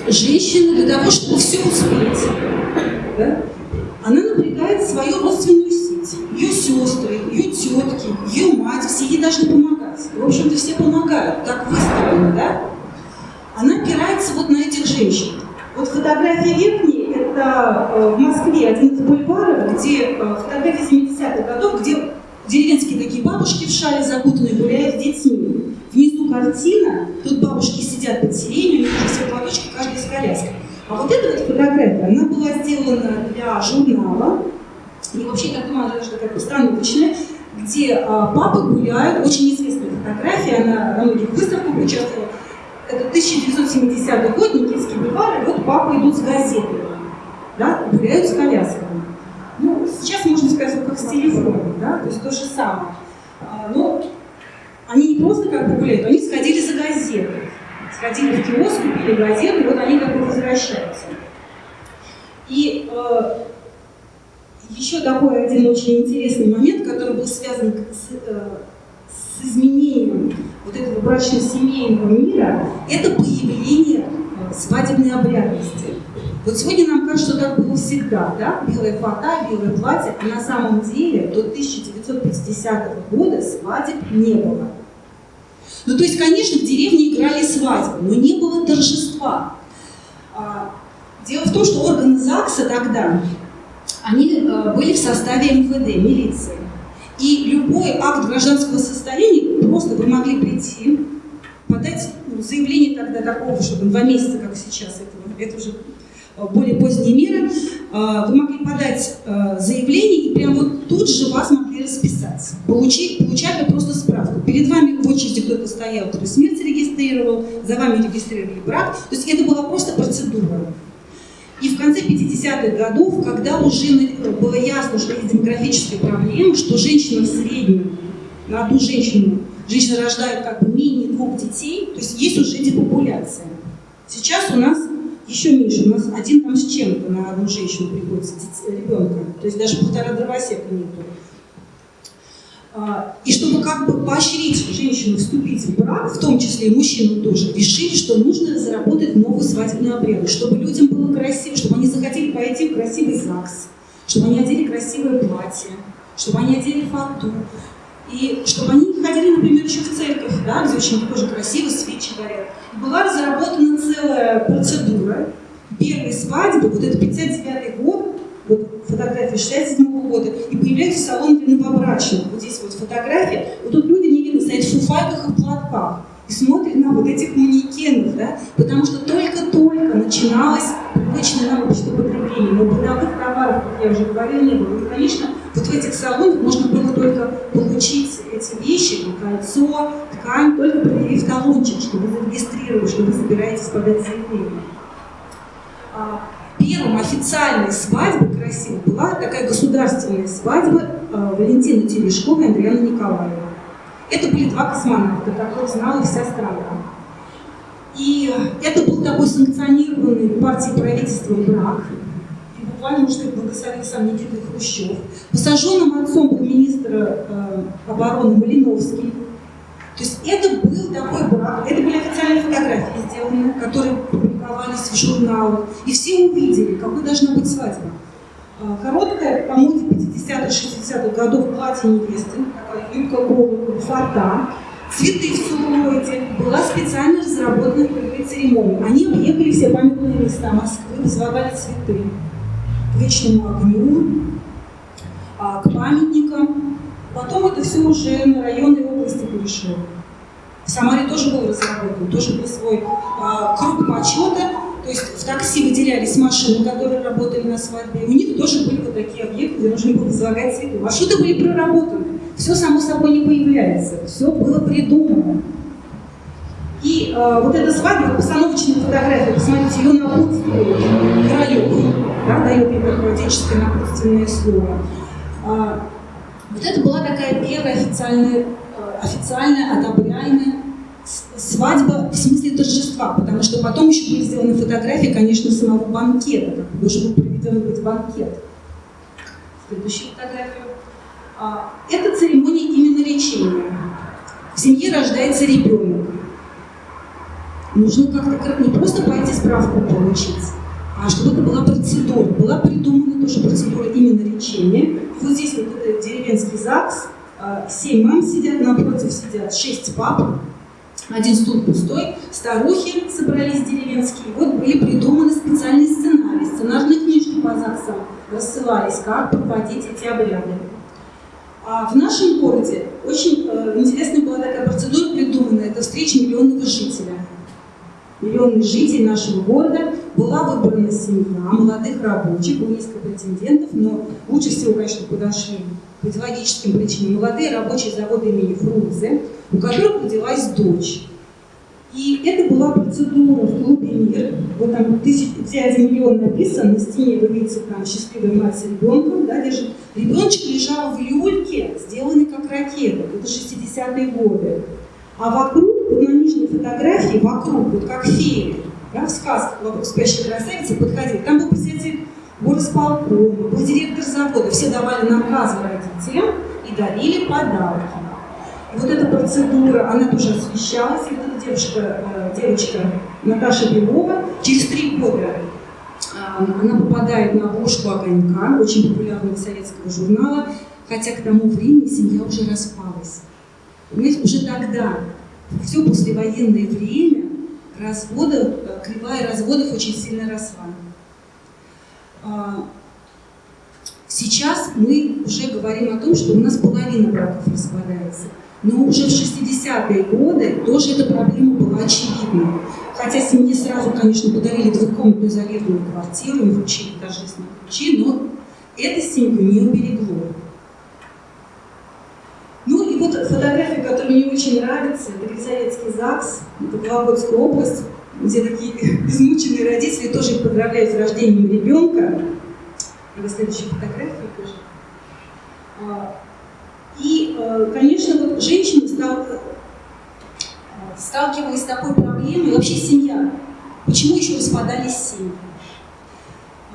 женщина для того, чтобы все успеть, да? она напрягает свою родственную сеть. Ее сестры, ее тетки, ее мать, все ей должны помогать. В общем-то, все помогают, так выстроено, да? Она опирается вот на этих женщин. Вот фотография верхней, это э, в Москве один из бульваров, где э, фотография 70-х годов, где деревенские такие бабушки в шале закутанные гуляют с детьми. Внизу картина, тут бабушки сидят под сиренью, у них все платочки, каждая с коляской. А вот эта вот фотография, она была сделана для журнала, и вообще, думаю, она даже такая постановочная, где а, папы гуляют, очень известная фотография, она на многих выставках участвовала. Это 1970 год, Никитский бульвар, и вот папы идут с газетой, да, с колясками. Ну, сейчас можно сказать, как с телефоном, да, то есть то же самое. А, но они не просто как бы гуляют, они сходили за газетой сходили в киоск, купили газету, и вот они как бы возвращаются. И э, еще такой один очень интересный момент, который был связан с, э, с изменением вот этого брачно-семейного мира, это появление свадебной обрядности. Вот сегодня нам кажется, что так было всегда, да? Белая фата, белое платье, а на самом деле до 1950 года свадеб не было. Ну, то есть, конечно, в деревне играли свадьбу, но не было торжества. А, дело в том, что органы ЗАГСа тогда, они э, были в составе МВД, милиции. И любой акт гражданского состояния, просто вы могли прийти, подать ну, заявление тогда такого, чтобы два месяца, как сейчас, этого, это уже более поздние меры, э, вы могли подать заявление, и прям вот тут же вас могли расписать. Получили, получали просто справку. Перед вами в очереди кто-то стоял, кто смерть регистрировал, за вами регистрировали брак. То есть это была просто процедура. И в конце 50-х годов, когда уже было ясно, что есть демографическая проблема, что женщина в среднем на одну женщину, женщина рождает как бы менее двух детей, то есть есть уже депопуляция. Сейчас у нас еще меньше, у нас один там с чем-то на одну женщину приходится ребенка, то есть даже полтора дровосека нету. А, и чтобы как бы поощрить женщину вступить в брак, в том числе и мужчину тоже, решили, что нужно заработать новую свадебную обряд, чтобы людям было красиво, чтобы они захотели пойти в красивый ЗАГС, чтобы они одели красивое платье, чтобы они одели фату, и чтобы они не ходили, например, еще в церковь, да, где очень тоже красиво свечи горят. Была разработана целая процедура первой свадьбы, вот это 59 год, вот фотография 67 -го года, и появляется салон для новобрачных. Вот здесь вот фотография. Вот тут люди не видно стоят в фуфайках и платках и смотрят на вот этих манекенов, да, потому что только-только начиналось привычное нам общество потребление. Мы как я уже говорила, не было. И, конечно, вот в этих салонах можно было только получить эти вещи, кольцо, ткань, только предъявив талончик, чтобы зарегистрировать, что вы собираетесь подать заявление. А, первым официальной свадьбой красивой была такая государственная свадьба а, Валентины Терешковой и Андреяна Николаева. Это были два космонавта, которых знала вся страна. И это был такой санкционированный партией правительства брак. И буквально, может, их благословил сам Никита Хрущев. Посаженным отцом был министр э, обороны Малиновский. То есть это был такой брак, это были официальные фотографии сделаны, которые публиковались в журналах. И все увидели, какой должна быть свадьба. Э, короткая, по моде 50-60-х годов платье невесты, такая юбка голубая, фата, цветы в целлулоиде, была специально разработана этой церемония. Они объехали все памятные места Москвы, вызывали цветы к вечному огню, а, к памятникам. Потом это все уже на районной области перешло. В Самаре тоже был разработан, тоже был свой а, круг почета, то есть в такси выделялись машины, которые работали на свадьбе. У них тоже были вот такие объекты, где нужно было возлагать цветы. Маршруты были проработаны. Все само собой не появляется. Все было придумано. И э, вот эта свадьба, постановочная фотография, посмотрите, ее напутствие Королев, да, дает ей такое отеческое напутственное слово. А, вот это была такая первая официальная, э, официальная одобряемая свадьба в смысле торжества, потому что потом еще были сделаны фотографии, конечно, самого банкета, как должен был проведен быть банкет. Следующая фотография. А, это церемония именно лечения. В семье рождается ребенок. Нужно как-то не просто пойти справку получить, а чтобы это была процедура. Была придумана тоже процедура именно лечения. Вот здесь вот это деревенский ЗАГС, а, семь мам сидят, напротив сидят шесть пап, один стул пустой, старухи собрались деревенские, вот были придуманы специальные сценарии, сценарные книжки по ЗАГСам рассылались, как проводить эти обряды. А в нашем городе очень э, интересная была такая процедура придумана, это встреча миллионного жителя. Миллионный житель нашего города была выбрана семья молодых рабочих, было несколько претендентов, но лучше всего, конечно, подошли по идеологическим причинам молодые рабочие завода имени Фрунзе, у которых родилась дочь. И это была процедура в клубе «Мир». Вот там тысяч, где миллион написан, на стене вы видите там счастливая мать с ребенком, да, держит. Ребеночек лежал в люльке, сделанный как ракета. Это 60-е годы. А вокруг, на нижней фотографии, вокруг, вот как феи, да, в сказках «Вокруг спящей красавицы» подходили. Там был председатель горосполкома, был директор завода. Все давали наказы родителям и дарили подарки. Вот эта процедура, она тоже освещалась. Эта девушка, э, девочка Наташа Белова через три года э, она попадает на обложку «Огонька», очень популярного советского журнала, хотя к тому времени семья уже распалась. Понимаете, уже тогда, все послевоенное время, разводов, э, кривая разводов очень сильно росла. Сейчас мы уже говорим о том, что у нас половина браков распадается. Но уже в 60-е годы тоже эта проблема была очевидна. Хотя семье сразу, конечно, подарили двухкомнатную изолированную квартиру, им вручили торжественные ключи, но это семью не уберегло. Ну и вот фотография, которая мне очень нравится, это Елизаветский ЗАГС, это Вологодская область, где такие измученные родители тоже их поздравляют с рождением ребенка. Это следующая фотография тоже. Э, конечно, вот женщины стал, э, сталкивались с такой проблемой, вообще семья. Почему еще распадались семьи?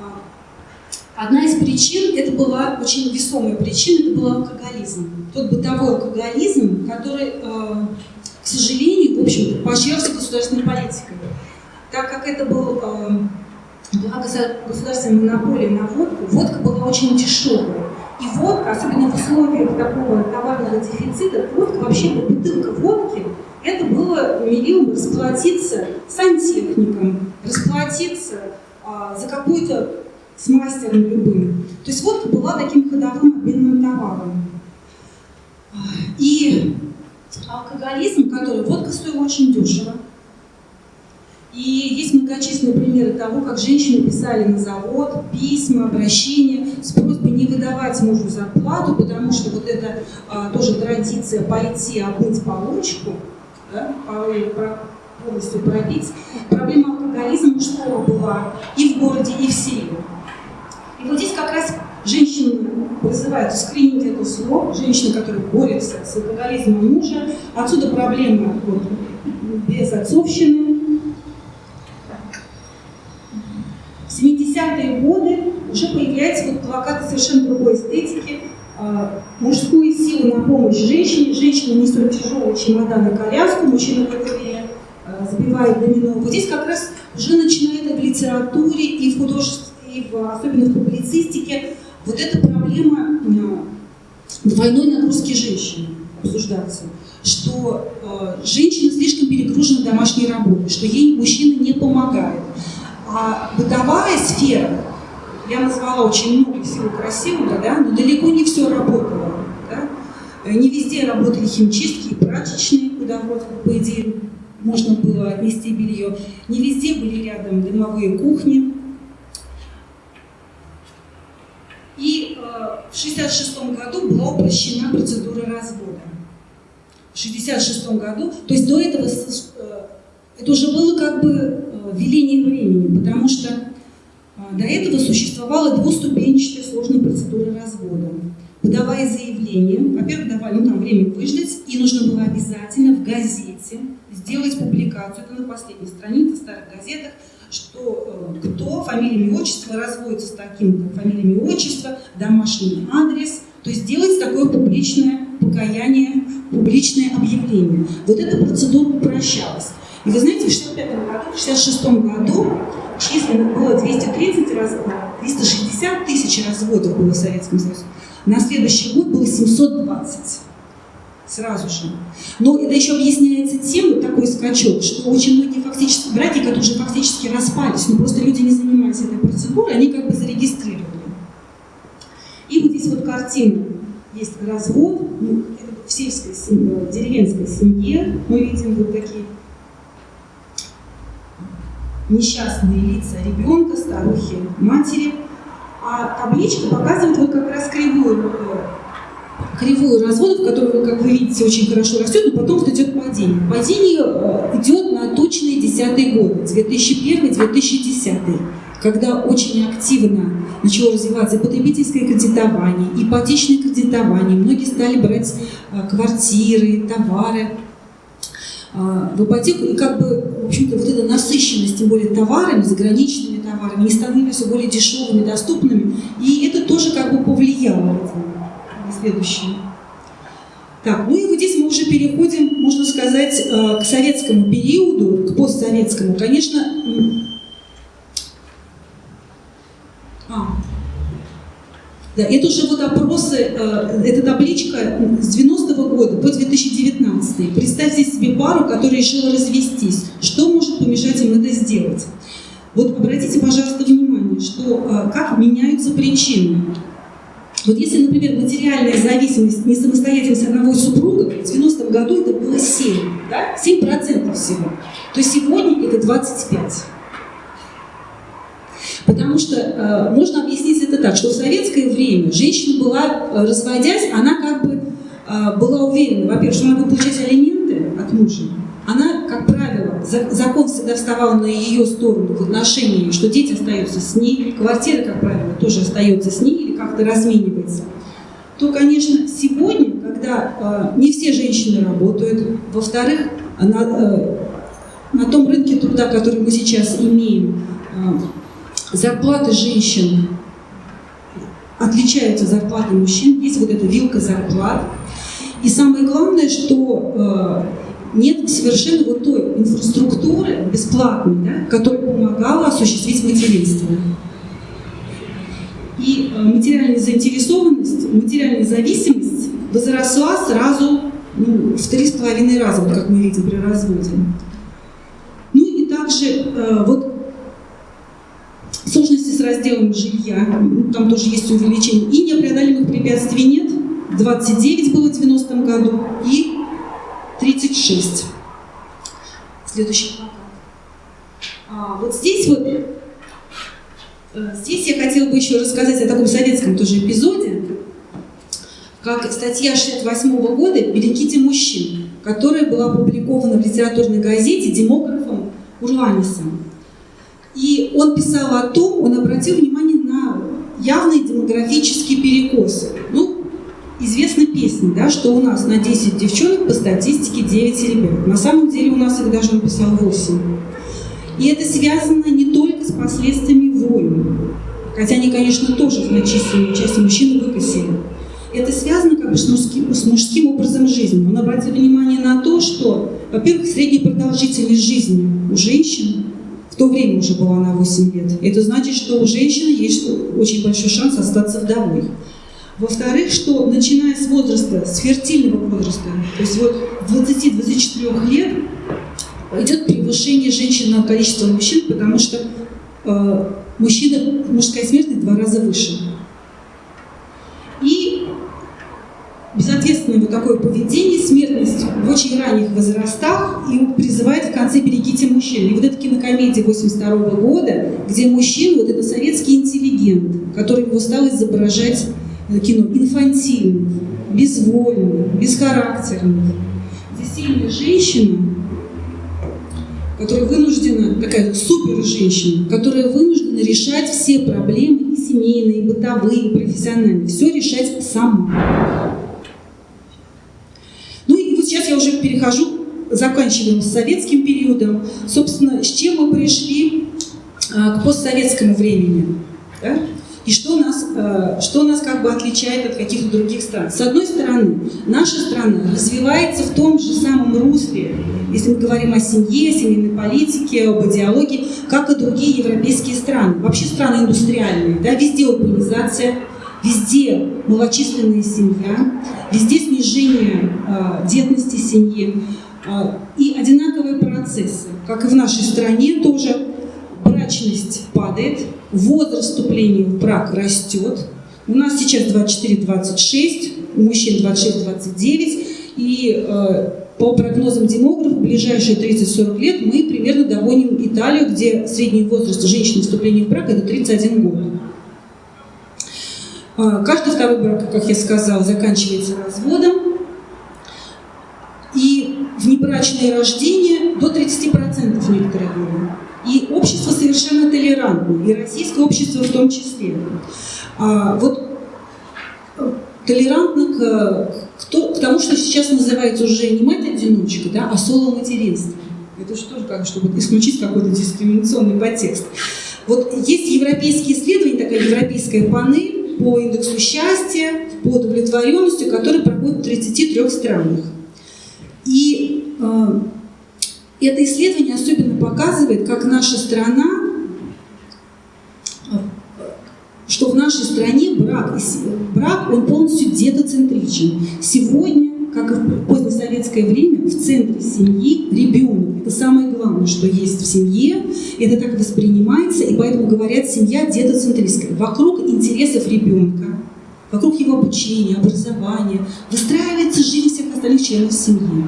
А, одна из причин, это была очень весомая причина, это был алкоголизм. Тот бытовой алкоголизм, который, э, к сожалению, в общем-то, поощрялся государственной политикой. Так как это был, была государственная монополия на водку, водка была очень дешевая. И водка, особенно в условиях такого товарного дефицита, водка, вообще бутылка водки, это было мерилом расплатиться сантехником, расплатиться а, за какую-то с мастером любым. То есть водка была таким ходовым обменным товаром. И алкоголизм, который водка стоила очень дешево, И есть многочисленные примеры того, как женщины писали на завод письма, обращения с просьбой не выдавать мужу зарплату, потому что вот это а, тоже традиция пойти обмыть получку, да, полностью пробить. Проблема алкоголизма мужского была и в городе, и в селе. И вот здесь как раз женщины вызывают скрининг это слово, женщины, которые борются с алкоголизмом мужа. Отсюда проблема вот, без отцовщины, В 70-е годы уже появляются вот плакаты совершенно другой эстетики, а, мужскую силу на помощь женщине, женщина несет тяжелый чемодан и коляску, мужчина в это время а, забивает домино. Вот здесь как раз уже начинает и в литературе, и в художестве, и в, особенно в публицистике вот эта проблема а, двойной нагрузки женщины обсуждаться, что женщина слишком перегружена домашней работой, что ей мужчина не помогает. А бытовая сфера, я назвала очень много всего красивого, да, но далеко не все работало. Да? Не везде работали химчистки и прачечные, куда вроде по идее, можно было отнести белье. Не везде были рядом дымовые кухни. И э, в 1966 году была упрощена процедура развода. В 1966 году, то есть до этого э, это уже было как бы веление времени, потому что а, до этого существовала двуступенчатая сложная процедура развода. Подавая заявление, во-первых, давали ну, там время выждать, и нужно было обязательно в газете сделать публикацию, это на последней странице в старых газетах, что э, кто, фамилия, имя, отчество, разводится с таким, как фамилия, имя, отчество, домашний адрес, то есть делать такое публичное покаяние, публичное объявление. Вот эта процедура упрощалась. И вы знаете, в 65 году, в 66 году численно было 230 разводов, 360 тысяч разводов было в Советском Союзе. На следующий год было 720 сразу же. Но это еще объясняется тем, вот такой скачок, что очень многие фактически браки, которые уже фактически распались, но просто люди не занимались этой процедурой, они как бы зарегистрировали. И вот здесь вот картина, есть развод, ну, в сельской семье, деревенской семье мы видим вот такие несчастные лица ребенка, старухи, матери. А табличка показывает вот как раз кривую, э, кривую разводов, которая, как вы видите, очень хорошо растет, но потом идет падение. Падение э, идет на точные десятые годы, 2001-2010, когда очень активно начало развиваться потребительское кредитование, ипотечное кредитование. Многие стали брать э, квартиры, товары в ипотеку, и как бы, в общем-то, вот эта насыщенность, тем более товарами, заграничными товарами, они становились все более дешевыми, доступными, и это тоже как бы повлияло на следующее. Так, ну и вот здесь мы уже переходим, можно сказать, э, к советскому периоду, к постсоветскому. Конечно, а, да, это уже вот опросы, э, эта табличка с 90-го года по 2019. Представьте себе пару, которая решила развестись. Что может помешать им это сделать? Вот обратите, пожалуйста, внимание, что э, как меняются причины. Вот если, например, материальная зависимость, не самостоятельность одного супруга, в 90-м году это было 7, да? 7% всего, то сегодня это 25%. Потому что э, можно объяснить это так, что в советское время женщина была, э, разводясь, она как бы э, была уверена, во-первых, что она будет получать алименты от мужа. Она, как правило, за, закон всегда вставал на ее сторону в отношении, что дети остаются с ней, квартира, как правило, тоже остается с ней или как-то разменивается. То, конечно, сегодня, когда э, не все женщины работают, во-вторых, на, э, на том рынке труда, который мы сейчас имеем, э, зарплаты женщин отличаются от зарплаты мужчин. Есть вот эта вилка зарплат. И самое главное, что э, нет совершенно вот той инфраструктуры бесплатной, да, которая помогала осуществить материнство. И э, материальная заинтересованность, материальная зависимость возросла сразу ну, в три с половиной раза, вот как мы видим при разводе. Ну и также э, вот Сложности с разделом жилья, там тоже есть увеличение. И непреодолимых препятствий нет. 29 было в 90-м году и 36. Следующий плакат. А, вот здесь вот, э, здесь я хотела бы еще рассказать о таком советском тоже эпизоде, как статья 68 -го года «Берегите мужчин», которая была опубликована в литературной газете демографом Урланисом. И он писал о том, он обратил внимание на явные демографические перекосы. Ну, известна песня, да, что у нас на 10 девчонок по статистике 9 ребят. На самом деле у нас их даже он писал 8. И это связано не только с последствиями войн, хотя они, конечно, тоже значительную часть мужчин выкосили. Это связано как бы с мужским, с мужским образом жизни. Он обратил внимание на то, что, во-первых, средняя продолжительность жизни у женщин в то время уже была на 8 лет. Это значит, что у женщины есть очень большой шанс остаться вдовой. Во-вторых, что начиная с возраста, с фертильного возраста, то есть вот 20-24 лет, идет превышение женщин на количество мужчин, потому что э, мужчина, мужская смертность в два раза выше. И безответственное вот такое поведение, смертность в очень ранних возрастах и призывает в конце «берегите мужчин». И вот эта кинокомедия 82 -го года, где мужчина, вот это советский интеллигент, который его стал изображать э, кино инфантильным, безвольным, бесхарактерным. Здесь сильная женщина, которая вынуждена, такая супер женщина, которая вынуждена решать все проблемы, и семейные, и бытовые, и профессиональные, все решать сама. Сейчас я уже перехожу, заканчиваем с советским периодом. Собственно, с чем мы пришли а, к постсоветскому времени. Да? И что нас, э, что нас как бы отличает от каких-то других стран? С одной стороны, наша страна развивается в том же самом русле, если мы говорим о семье, семейной политике, об идеологии, как и другие европейские страны. Вообще страны индустриальные, да, везде урбанизация, везде малочисленная семья, везде снижение э, детности семьи э, и одинаковые процессы, как и в нашей стране тоже брачность падает, возраст вступления в брак растет. У нас сейчас 24-26, у мужчин 26-29, и э, по прогнозам демографов, в ближайшие 30-40 лет мы примерно догоним Италию, где средний возраст женщины вступления в брак – это 31 год. Э, каждый второй брак, как я сказала, заканчивается разводом. И внебрачное рождение до 30% в некоторые годы. И общество совершенно толерантно, и российское общество в том числе. А, вот э, толерантно к, к, к тому, что сейчас называется уже не мать-одиночка, да, а соло-материнство. Это же тоже как чтобы исключить какой-то дискриминационный подтекст. Вот есть европейские исследования, такая европейская панель по индексу счастья, по удовлетворенности, которая проходит в 33 странах. И э, это исследование особенно показывает, как наша страна, что в нашей стране брак, брак он полностью детоцентричен. Сегодня, как и в позднесоветское время, в центре семьи ребенок. Это самое главное, что есть в семье, это так воспринимается, и поэтому говорят, семья детоцентристская. Вокруг интересов ребенка, вокруг его обучения, образования выстраивается жизнь всех остальных членов семьи.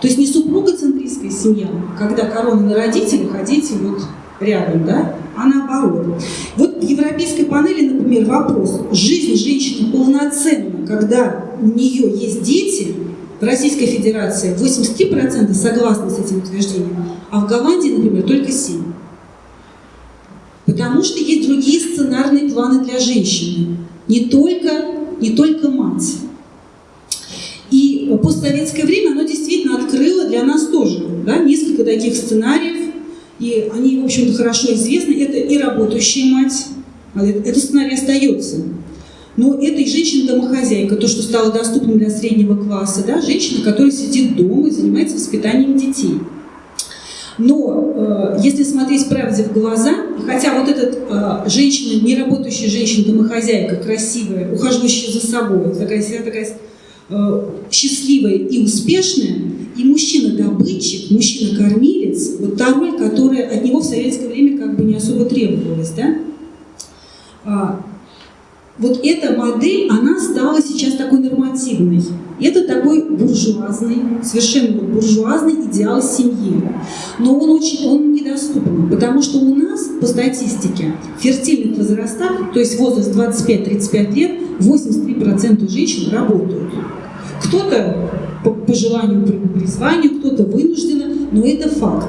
То есть не супругоцентристская семья, когда корона на родителей, ходите вот рядом, да, а наоборот. Вот в европейской панели, например, вопрос, жизнь женщины полноценна, когда у нее есть дети, Российской Федерации 83% согласны с этим утверждением, а в Голландии, например, только 7%. Потому что есть другие сценарные планы для женщины, не только, не только мать. И постсоветское время, оно действительно открыло для нас тоже да, несколько таких сценариев, и они, в общем-то, хорошо известны. Это и работающая мать, этот сценарий остается. Но это и женщина-домохозяйка, то, что стало доступным для среднего класса, да, женщина, которая сидит дома и занимается воспитанием детей. Но э, если смотреть правде в глаза, хотя вот эта э, женщина, не работающая женщина-домохозяйка, красивая, ухаживающая за собой, такая вся такая Э, счастливая и успешная, и мужчина-добытчик, мужчина-кормилец, вот та роль, которая от него в советское время как бы не особо требовалась, да? Вот эта модель, она стала сейчас такой нормативной. Это такой буржуазный, совершенно буржуазный идеал семьи. Но он очень он недоступен, потому что у нас, по статистике, фертильных возрастах, то есть возраст 25-35 лет, 83% женщин работают. Кто-то по, по желанию, по призванию, кто-то вынужденно, но это факт.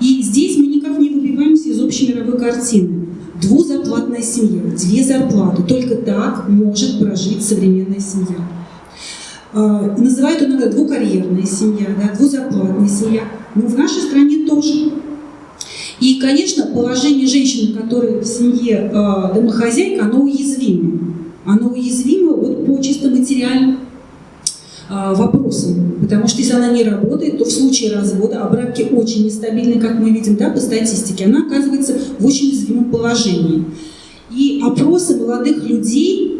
И здесь мы никак не выбиваемся из общей мировой картины. Двузарплатная семья, две зарплаты. Только так может прожить современная семья. А, называют иногда двукарьерная семья, да, двузарплатная семья. Но в нашей стране тоже. И, конечно, положение женщины, которая в семье э, домохозяйка, оно уязвимо. Оно уязвимо вот по чисто материальным э, вопросам. Потому что если она не работает, то в случае развода, а браки очень нестабильны, как мы видим да, по статистике, она оказывается в очень уязвимом положении. И опросы молодых людей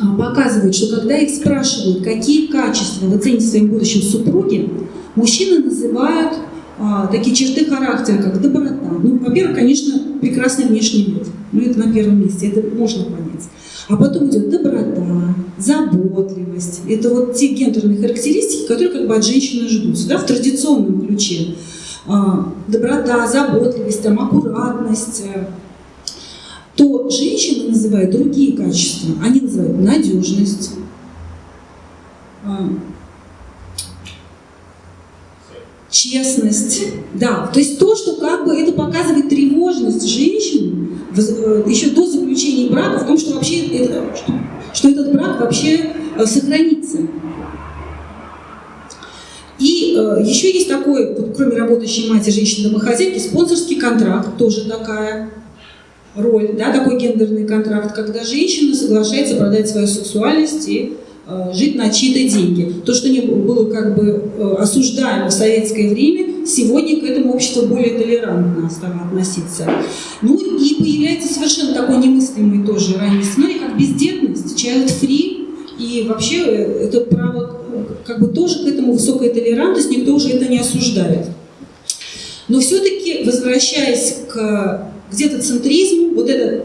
а, показывают, что когда их спрашивают, какие качества вы цените в своем супруге, мужчины называют а, такие черты характера, как доброта. Ну, во-первых, конечно, прекрасный внешний вид. Ну, это на первом месте, это можно понять. А потом идет доброта, заботливость. Это вот те гендерные характеристики, которые как бы от женщины ждутся, да, в традиционном ключе. А, доброта, заботливость, там, аккуратность, то женщины называют другие качества. Они называют надежность, а, честность. Да, то есть то, что как бы это показывает тревожность женщин э, еще до заключения брака в том, что вообще это, что, что этот брак вообще э, сохранится. И э, еще есть такой, вот, кроме работающей матери женщины-домохозяйки, спонсорский контракт, тоже такая роль, да, такой гендерный контракт, когда женщина соглашается продать свою сексуальность и жить на чьи-то деньги. То, что не было как бы э, осуждаемо в советское время, сегодня к этому общество более толерантно стало относиться. Ну и появляется совершенно такой немыслимый тоже ранний сценарий, как бездетность, child-free, и вообще э, это право, как бы тоже к этому высокая толерантность, никто уже это не осуждает. Но все-таки, возвращаясь к где-то центризм, вот это,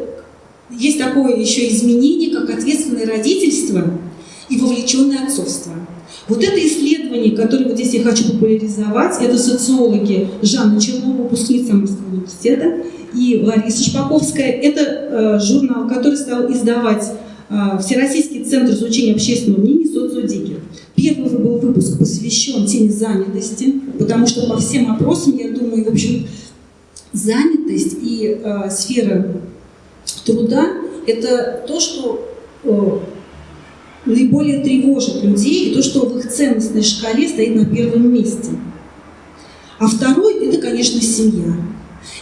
есть такое еще изменение, как ответственное родительство и вовлеченное отцовство. Вот это исследование, которое вот здесь я хочу популяризовать, это социологи Жанна Чернова, выпускница Самарского университета, и Лариса Шпаковская. Это э, журнал, который стал издавать э, Всероссийский центр изучения общественного мнения соцудики. Первый был выпуск посвящен теме занятости, потому что по всем опросам, я думаю, в общем, занятость и э, сфера труда – это то, что э, наиболее тревожит людей, и то, что в их ценностной шкале стоит на первом месте. А второй – это, конечно, семья.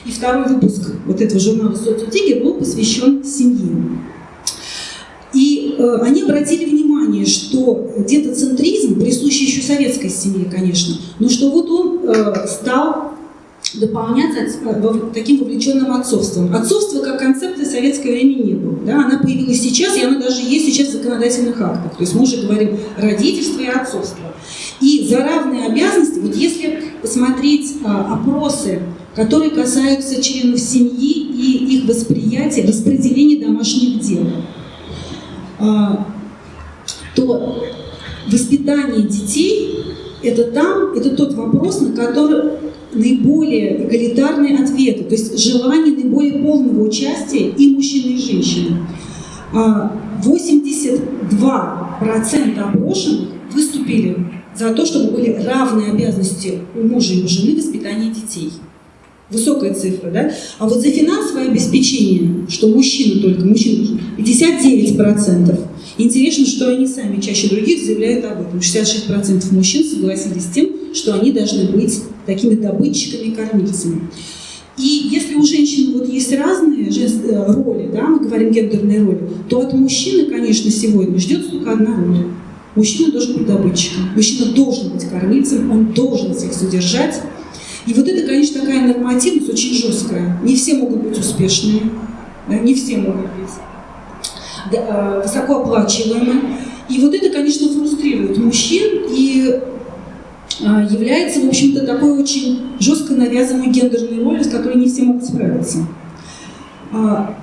И второй выпуск вот этого журнала «Соцутеги» был посвящен семье. И э, они обратили внимание, что детоцентризм, присущий еще советской семье, конечно, но что вот он э, стал дополняться таким вовлеченным отцовством. Отцовство как концепция в советское время не было. Да? Она появилась сейчас, и она даже есть сейчас в законодательных актах. То есть мы уже говорим родительство и отцовство. И за равные обязанности, вот если посмотреть а, опросы, которые касаются членов семьи и их восприятия, распределения домашних дел, а, то воспитание детей – это там, это тот вопрос, на который наиболее эгалитарные ответы, то есть желание наиболее полного участия и мужчины, и женщины. 82% а, опрошенных выступили за то, чтобы были равные обязанности у мужа и у жены в воспитании детей. Высокая цифра, да? А вот за финансовое обеспечение, что мужчины только, мужчины 59%. Интересно, что они сами чаще других заявляют об этом. 66% мужчин согласились с тем, что они должны быть такими добытчиками и если у женщин вот есть разные э, роли, да, мы говорим гендерные роли, то от мужчины, конечно, сегодня ждет только одна роль. Мужчина должен быть добытчиком, мужчина должен быть кормильцем, он должен всех содержать. И вот это, конечно, такая нормативность очень жесткая. Не все могут быть успешными, да, не все могут быть да, э, высокооплачиваемы. И вот это, конечно, фрустрирует мужчин, и является, в общем-то, такой очень жестко навязанной гендерной ролью, с которой не все могут справиться. А,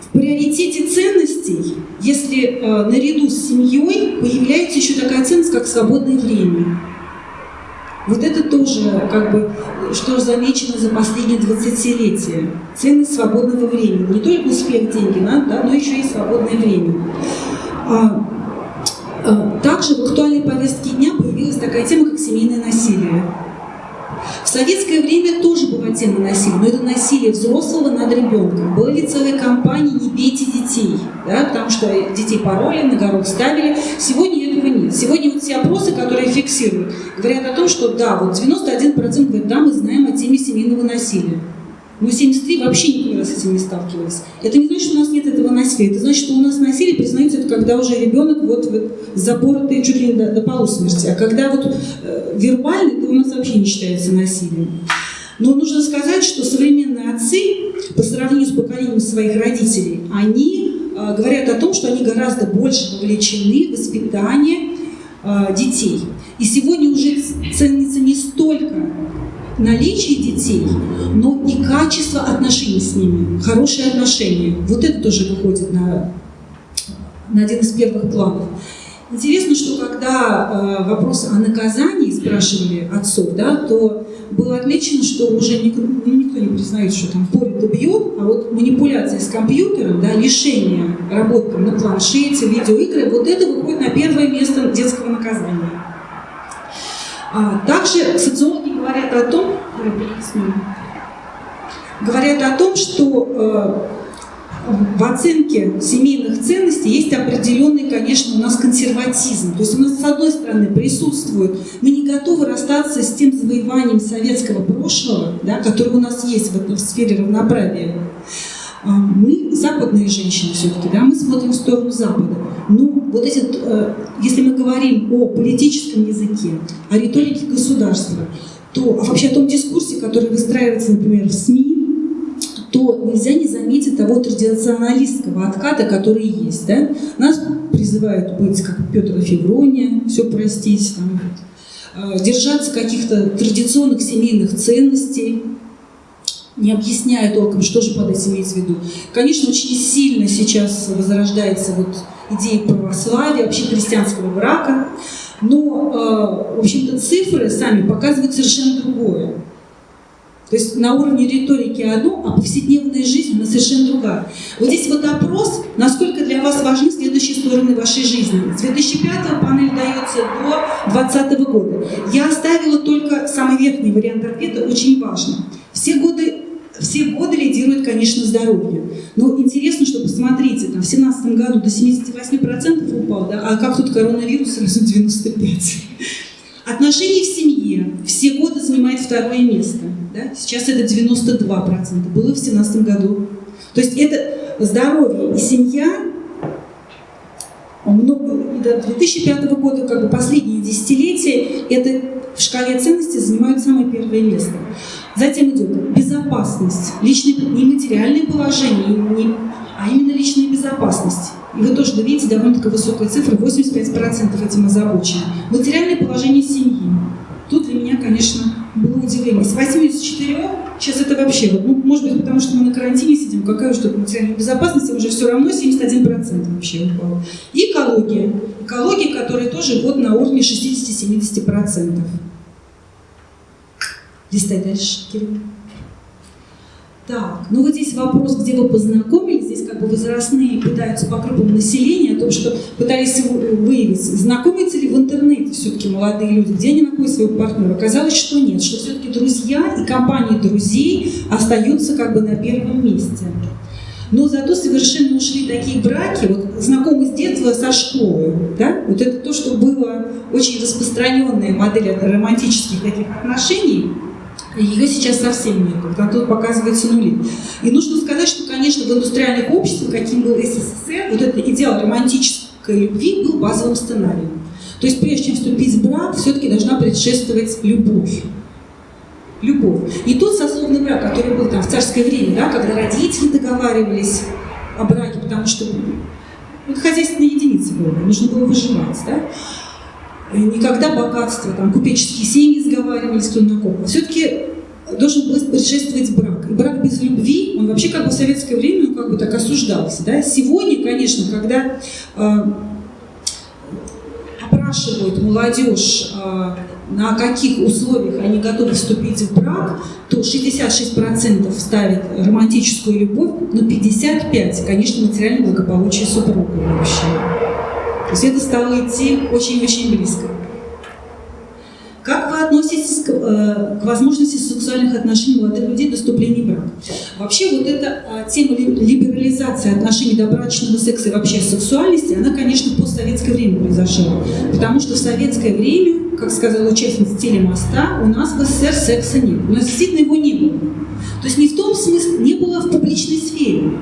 в приоритете ценностей если э, наряду с семьей появляется еще такая ценность, как свободное время. Вот это тоже, как бы, что замечено за последние 20-летия. Ценность свободного времени. Не только успех деньги, да, но еще и свободное время. А, а, также в актуальной повестке дня появилась такая тема, как семейное насилие. В советское время тоже была тема насилия, но это насилие взрослого над ребенком. Были целые кампании «Не бейте детей», да, потому что детей пароли, на горох ставили. Сегодня этого нет. Сегодня вот все опросы, которые фиксируют, говорят о том, что да, вот 91% говорят, да, мы знаем о теме семейного насилия. Мы 73 вообще никогда с этим не сталкивались. Это не значит, что у нас нет этого насилия. Это значит, что у нас насилие признается, это когда уже ребенок вот, вот запоротый чуть ли не до, до полусмерти. А когда вот э, вербальный, то у нас вообще не считается насилием. Но нужно сказать, что современные отцы, по сравнению с поколением своих родителей, они э, говорят о том, что они гораздо больше вовлечены в воспитание э, детей. И сегодня уже ценится не столько наличие детей, но и качество отношений с ними, хорошие отношения. Вот это тоже выходит на, на один из первых планов. Интересно, что когда э, вопрос о наказании спрашивали отцов, да, то было отмечено, что уже никто, ну, никто не признает, что там и бьет, а вот манипуляция с компьютером, да, лишение работы на планшете, видеоигры, вот это выходит на первое место детского наказания. А также социологи говорят о том, говорят о том, что э, в оценке семейных ценностей есть определенный, конечно, у нас консерватизм. То есть у нас, с одной стороны, присутствует, мы не готовы расстаться с тем завоеванием советского прошлого, да, которое у нас есть в, в сфере равноправия. А, мы западные женщины все-таки, да, мы смотрим в сторону Запада. Ну, вот эти, э, если мы говорим о политическом языке, о риторике государства, то а вообще о том дискурсе, который выстраивается, например, в СМИ, то нельзя не заметить того традиционалистского отката, который есть. Да? Нас призывают быть как Петр Феврония, все простить, там, э, держаться каких-то традиционных семейных ценностей, не объясняя толком, что же под этим имеется в виду. Конечно, очень сильно сейчас возрождается вот идея православия, вообще христианского брака, но, э, в общем-то, цифры сами показывают совершенно другое. То есть на уровне риторики одно, а повседневная жизнь она совершенно другая. Вот здесь вот опрос, насколько для вас важны следующие стороны вашей жизни. С 2005 панель дается до 2020 года. Я оставила только самый верхний вариант ответа, очень важно. Все годы все годы лидирует, конечно, здоровье. Но интересно, что посмотрите, там, в 2017 году до 78% упал, да, а как тут коронавирус сразу 95%. Отношения в семье все годы занимает второе место. Да? Сейчас это 92%, было в 2017 году. То есть это здоровье и семья много, до 2005 года, как бы последние десятилетия, это в шкале ценностей занимают самое первое место. Затем идет безопасность, личное, не материальное положение, не, а именно личная безопасность. И вы тоже видите довольно-таки высокая цифра, 85% этим озабочены. Материальное положение семьи. Тут для меня, конечно, было удивление. С 84 сейчас это вообще, ну, может быть, потому что мы на карантине сидим, какая уж тут материальная безопасность, уже все равно 71% вообще упало. И экология. Экология, которая тоже вот на уровне 60-70%. Листай дальше, Кирилл. Так, ну вот здесь вопрос, где вы познакомились, здесь как бы возрастные пытаются по группам населения, о том, что пытались выявить, знакомятся ли в интернете все-таки молодые люди, где они находят своего партнера. Оказалось, что нет, что все-таки друзья и компании друзей остаются как бы на первом месте. Но зато совершенно ушли такие браки, вот знакомые с детства со школы, да, вот это то, что было очень распространенная модель романтических таких отношений, ее сейчас совсем нет, там тут показывается нули. И нужно сказать, что, конечно, в индустриальных обществах, каким был СССР, вот этот идеал романтической любви был базовым сценарием. То есть прежде чем вступить в брак, все-таки должна предшествовать любовь. Любовь. И тот сословный брак, который был там в царское время, да, когда родители договаривались о браке, потому что ну, это хозяйственная единица была, нужно было выживать. Да? Никогда богатство, там, купеческие семьи сговаривались кто на ком. Все-таки должен был предшествовать брак. И брак без любви, он вообще как бы в советское время ну, как бы так осуждался. Да? Сегодня, конечно, когда э, опрашивают молодежь, э, на каких условиях они готовы вступить в брак, то 66% ставят романтическую любовь, но 55% конечно, материальное благополучие супруга вообще. То есть это стало идти очень-очень близко. Как вы относитесь к, э, к возможности сексуальных отношений молодых людей до вступления в? Вообще вот эта э, тема либерализации отношений до брачного секса и вообще сексуальности, она, конечно, в постсоветское время произошла. Потому что в советское время, как сказала участница телемоста, у нас в СССР секса нет. У нас действительно его не было. То есть не в том смысле, не было в публичной сфере.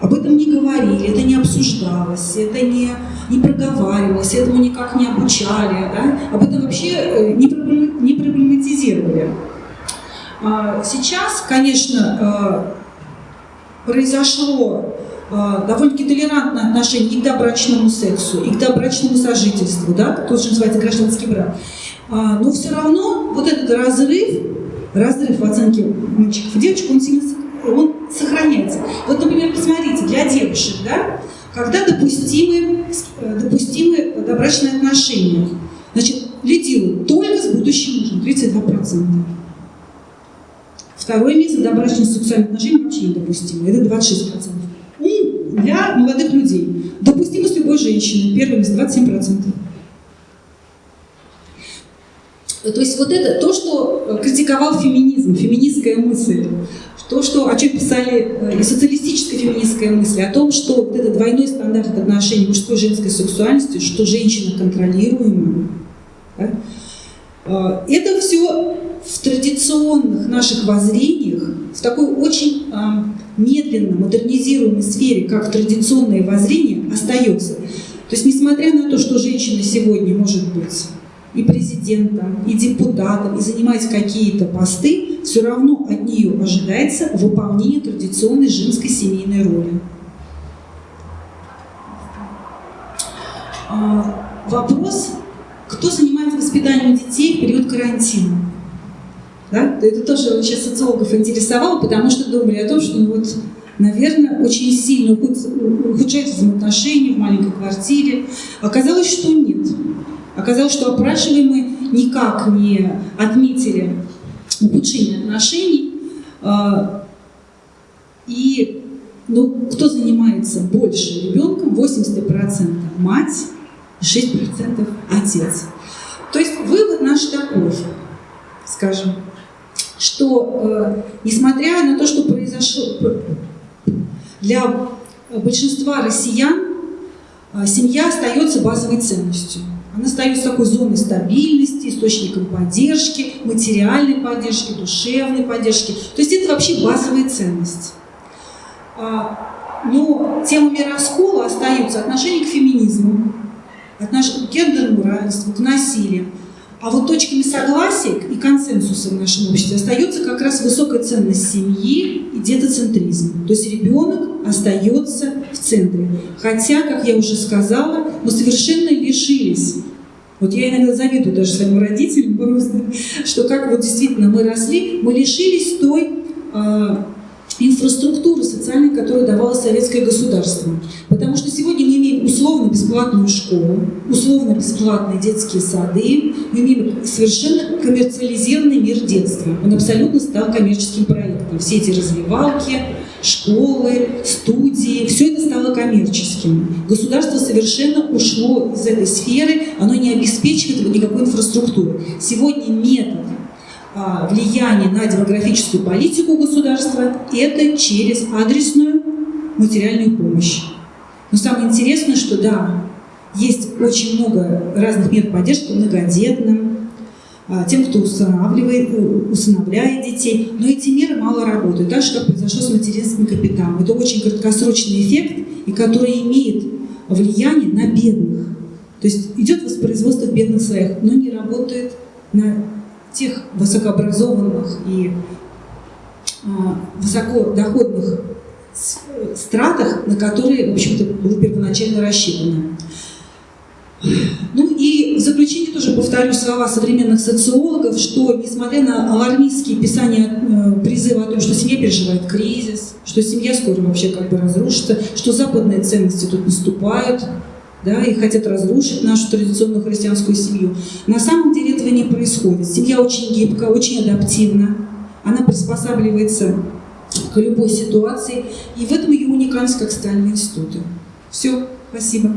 Об этом не говорили, это не обсуждалось, это не, не проговаривалось, этому никак не обучали, да? об этом вообще э, не, не проблематизировали. А, сейчас, конечно, э, произошло э, довольно-таки толерантное отношение и к добрачному сексу, и к добрачному сожительству, да, тоже называется гражданский брак. А, но все равно вот этот разрыв, разрыв в оценке мальчиков и девочек, он сильно он сохраняется. Вот, например, посмотрите, для девушек, да, когда допустимы, э, допустимы добрачные отношения, значит, лидируют только с будущим мужем, 32%. Второе место добрачных сексуальных отношений вообще недопустимо, это 26%. И для молодых людей допустимо с любой женщиной, первое место 27%. То есть вот это то, что критиковал феминизм, феминистская мысль, то, что, о чем писали э, и социалистическая феминистская мысль, о том, что вот этот двойной стандарт отношений мужской и женской сексуальности, что женщина контролируема, да, э, это все в традиционных наших воззрениях, в такой очень медленно модернизируемой сфере, как традиционное воззрение, остается. То есть, несмотря на то, что женщина сегодня может быть и президентом, и депутатом, и занимать какие-то посты, все равно от нее ожидается выполнение традиционной женской семейной роли. А, вопрос, кто занимается воспитанием детей в период карантина? Да? Это тоже сейчас социологов интересовало, потому что думали о том, что ну, вот, наверное, очень сильно ухудшаются взаимоотношения в маленькой квартире. Оказалось, что нет. Оказалось, что опрашиваемые никак не отметили ухудшение отношений. А, и ну, кто занимается больше ребенком? 80% мать, 6% отец. То есть вывод наш такой, скажем, что э, несмотря на то, что произошло для большинства россиян, э, семья остается базовой ценностью. Она остается такой зоной стабильности, источником поддержки, материальной поддержки, душевной поддержки. То есть это вообще базовая ценность. А, но темами раскола остаются отношения к феминизму, отношения к гендерному равенству, к насилию. А вот точками согласия и консенсуса в нашем обществе остается как раз высокая ценность семьи и детоцентризм. То есть ребенок остается в центре. Хотя, как я уже сказала, мы совершенно лишились вот я иногда завидую даже своим родителям просто, что как вот действительно мы росли, мы лишились той э, инфраструктуры социальной, которую давало советское государство. Потому что сегодня мы имеем условно бесплатную школу, условно бесплатные детские сады, мы имеем совершенно коммерциализированный мир детства. Он абсолютно стал коммерческим проектом. Все эти развивалки, школы, студии, все это стало коммерческим. Государство совершенно ушло из этой сферы, оно не обеспечивает никакой инфраструктуры. Сегодня метод влияние на демографическую политику государства – это через адресную материальную помощь. Но самое интересное, что да, есть очень много разных мер поддержки многодетным, а, тем, кто устанавливает, э, усыновляет детей, но эти меры мало работают, так же, как произошло с материнским капиталом. Это очень краткосрочный эффект, и который имеет влияние на бедных. То есть идет воспроизводство бедных слоях, но не работает на тех высокообразованных и а, высокодоходных стратах, на которые, в общем-то, было первоначально рассчитано. Ну и в заключение тоже повторю слова современных социологов, что несмотря на алармистские писания э, призыва о том, что семья переживает кризис, что семья скоро вообще как бы разрушится, что западные ценности тут наступают, да, и хотят разрушить нашу традиционную христианскую семью. На самом деле этого не происходит. Семья очень гибкая, очень адаптивна, она приспосабливается к любой ситуации, и в этом ее уникальность как социальные институты. Все, спасибо.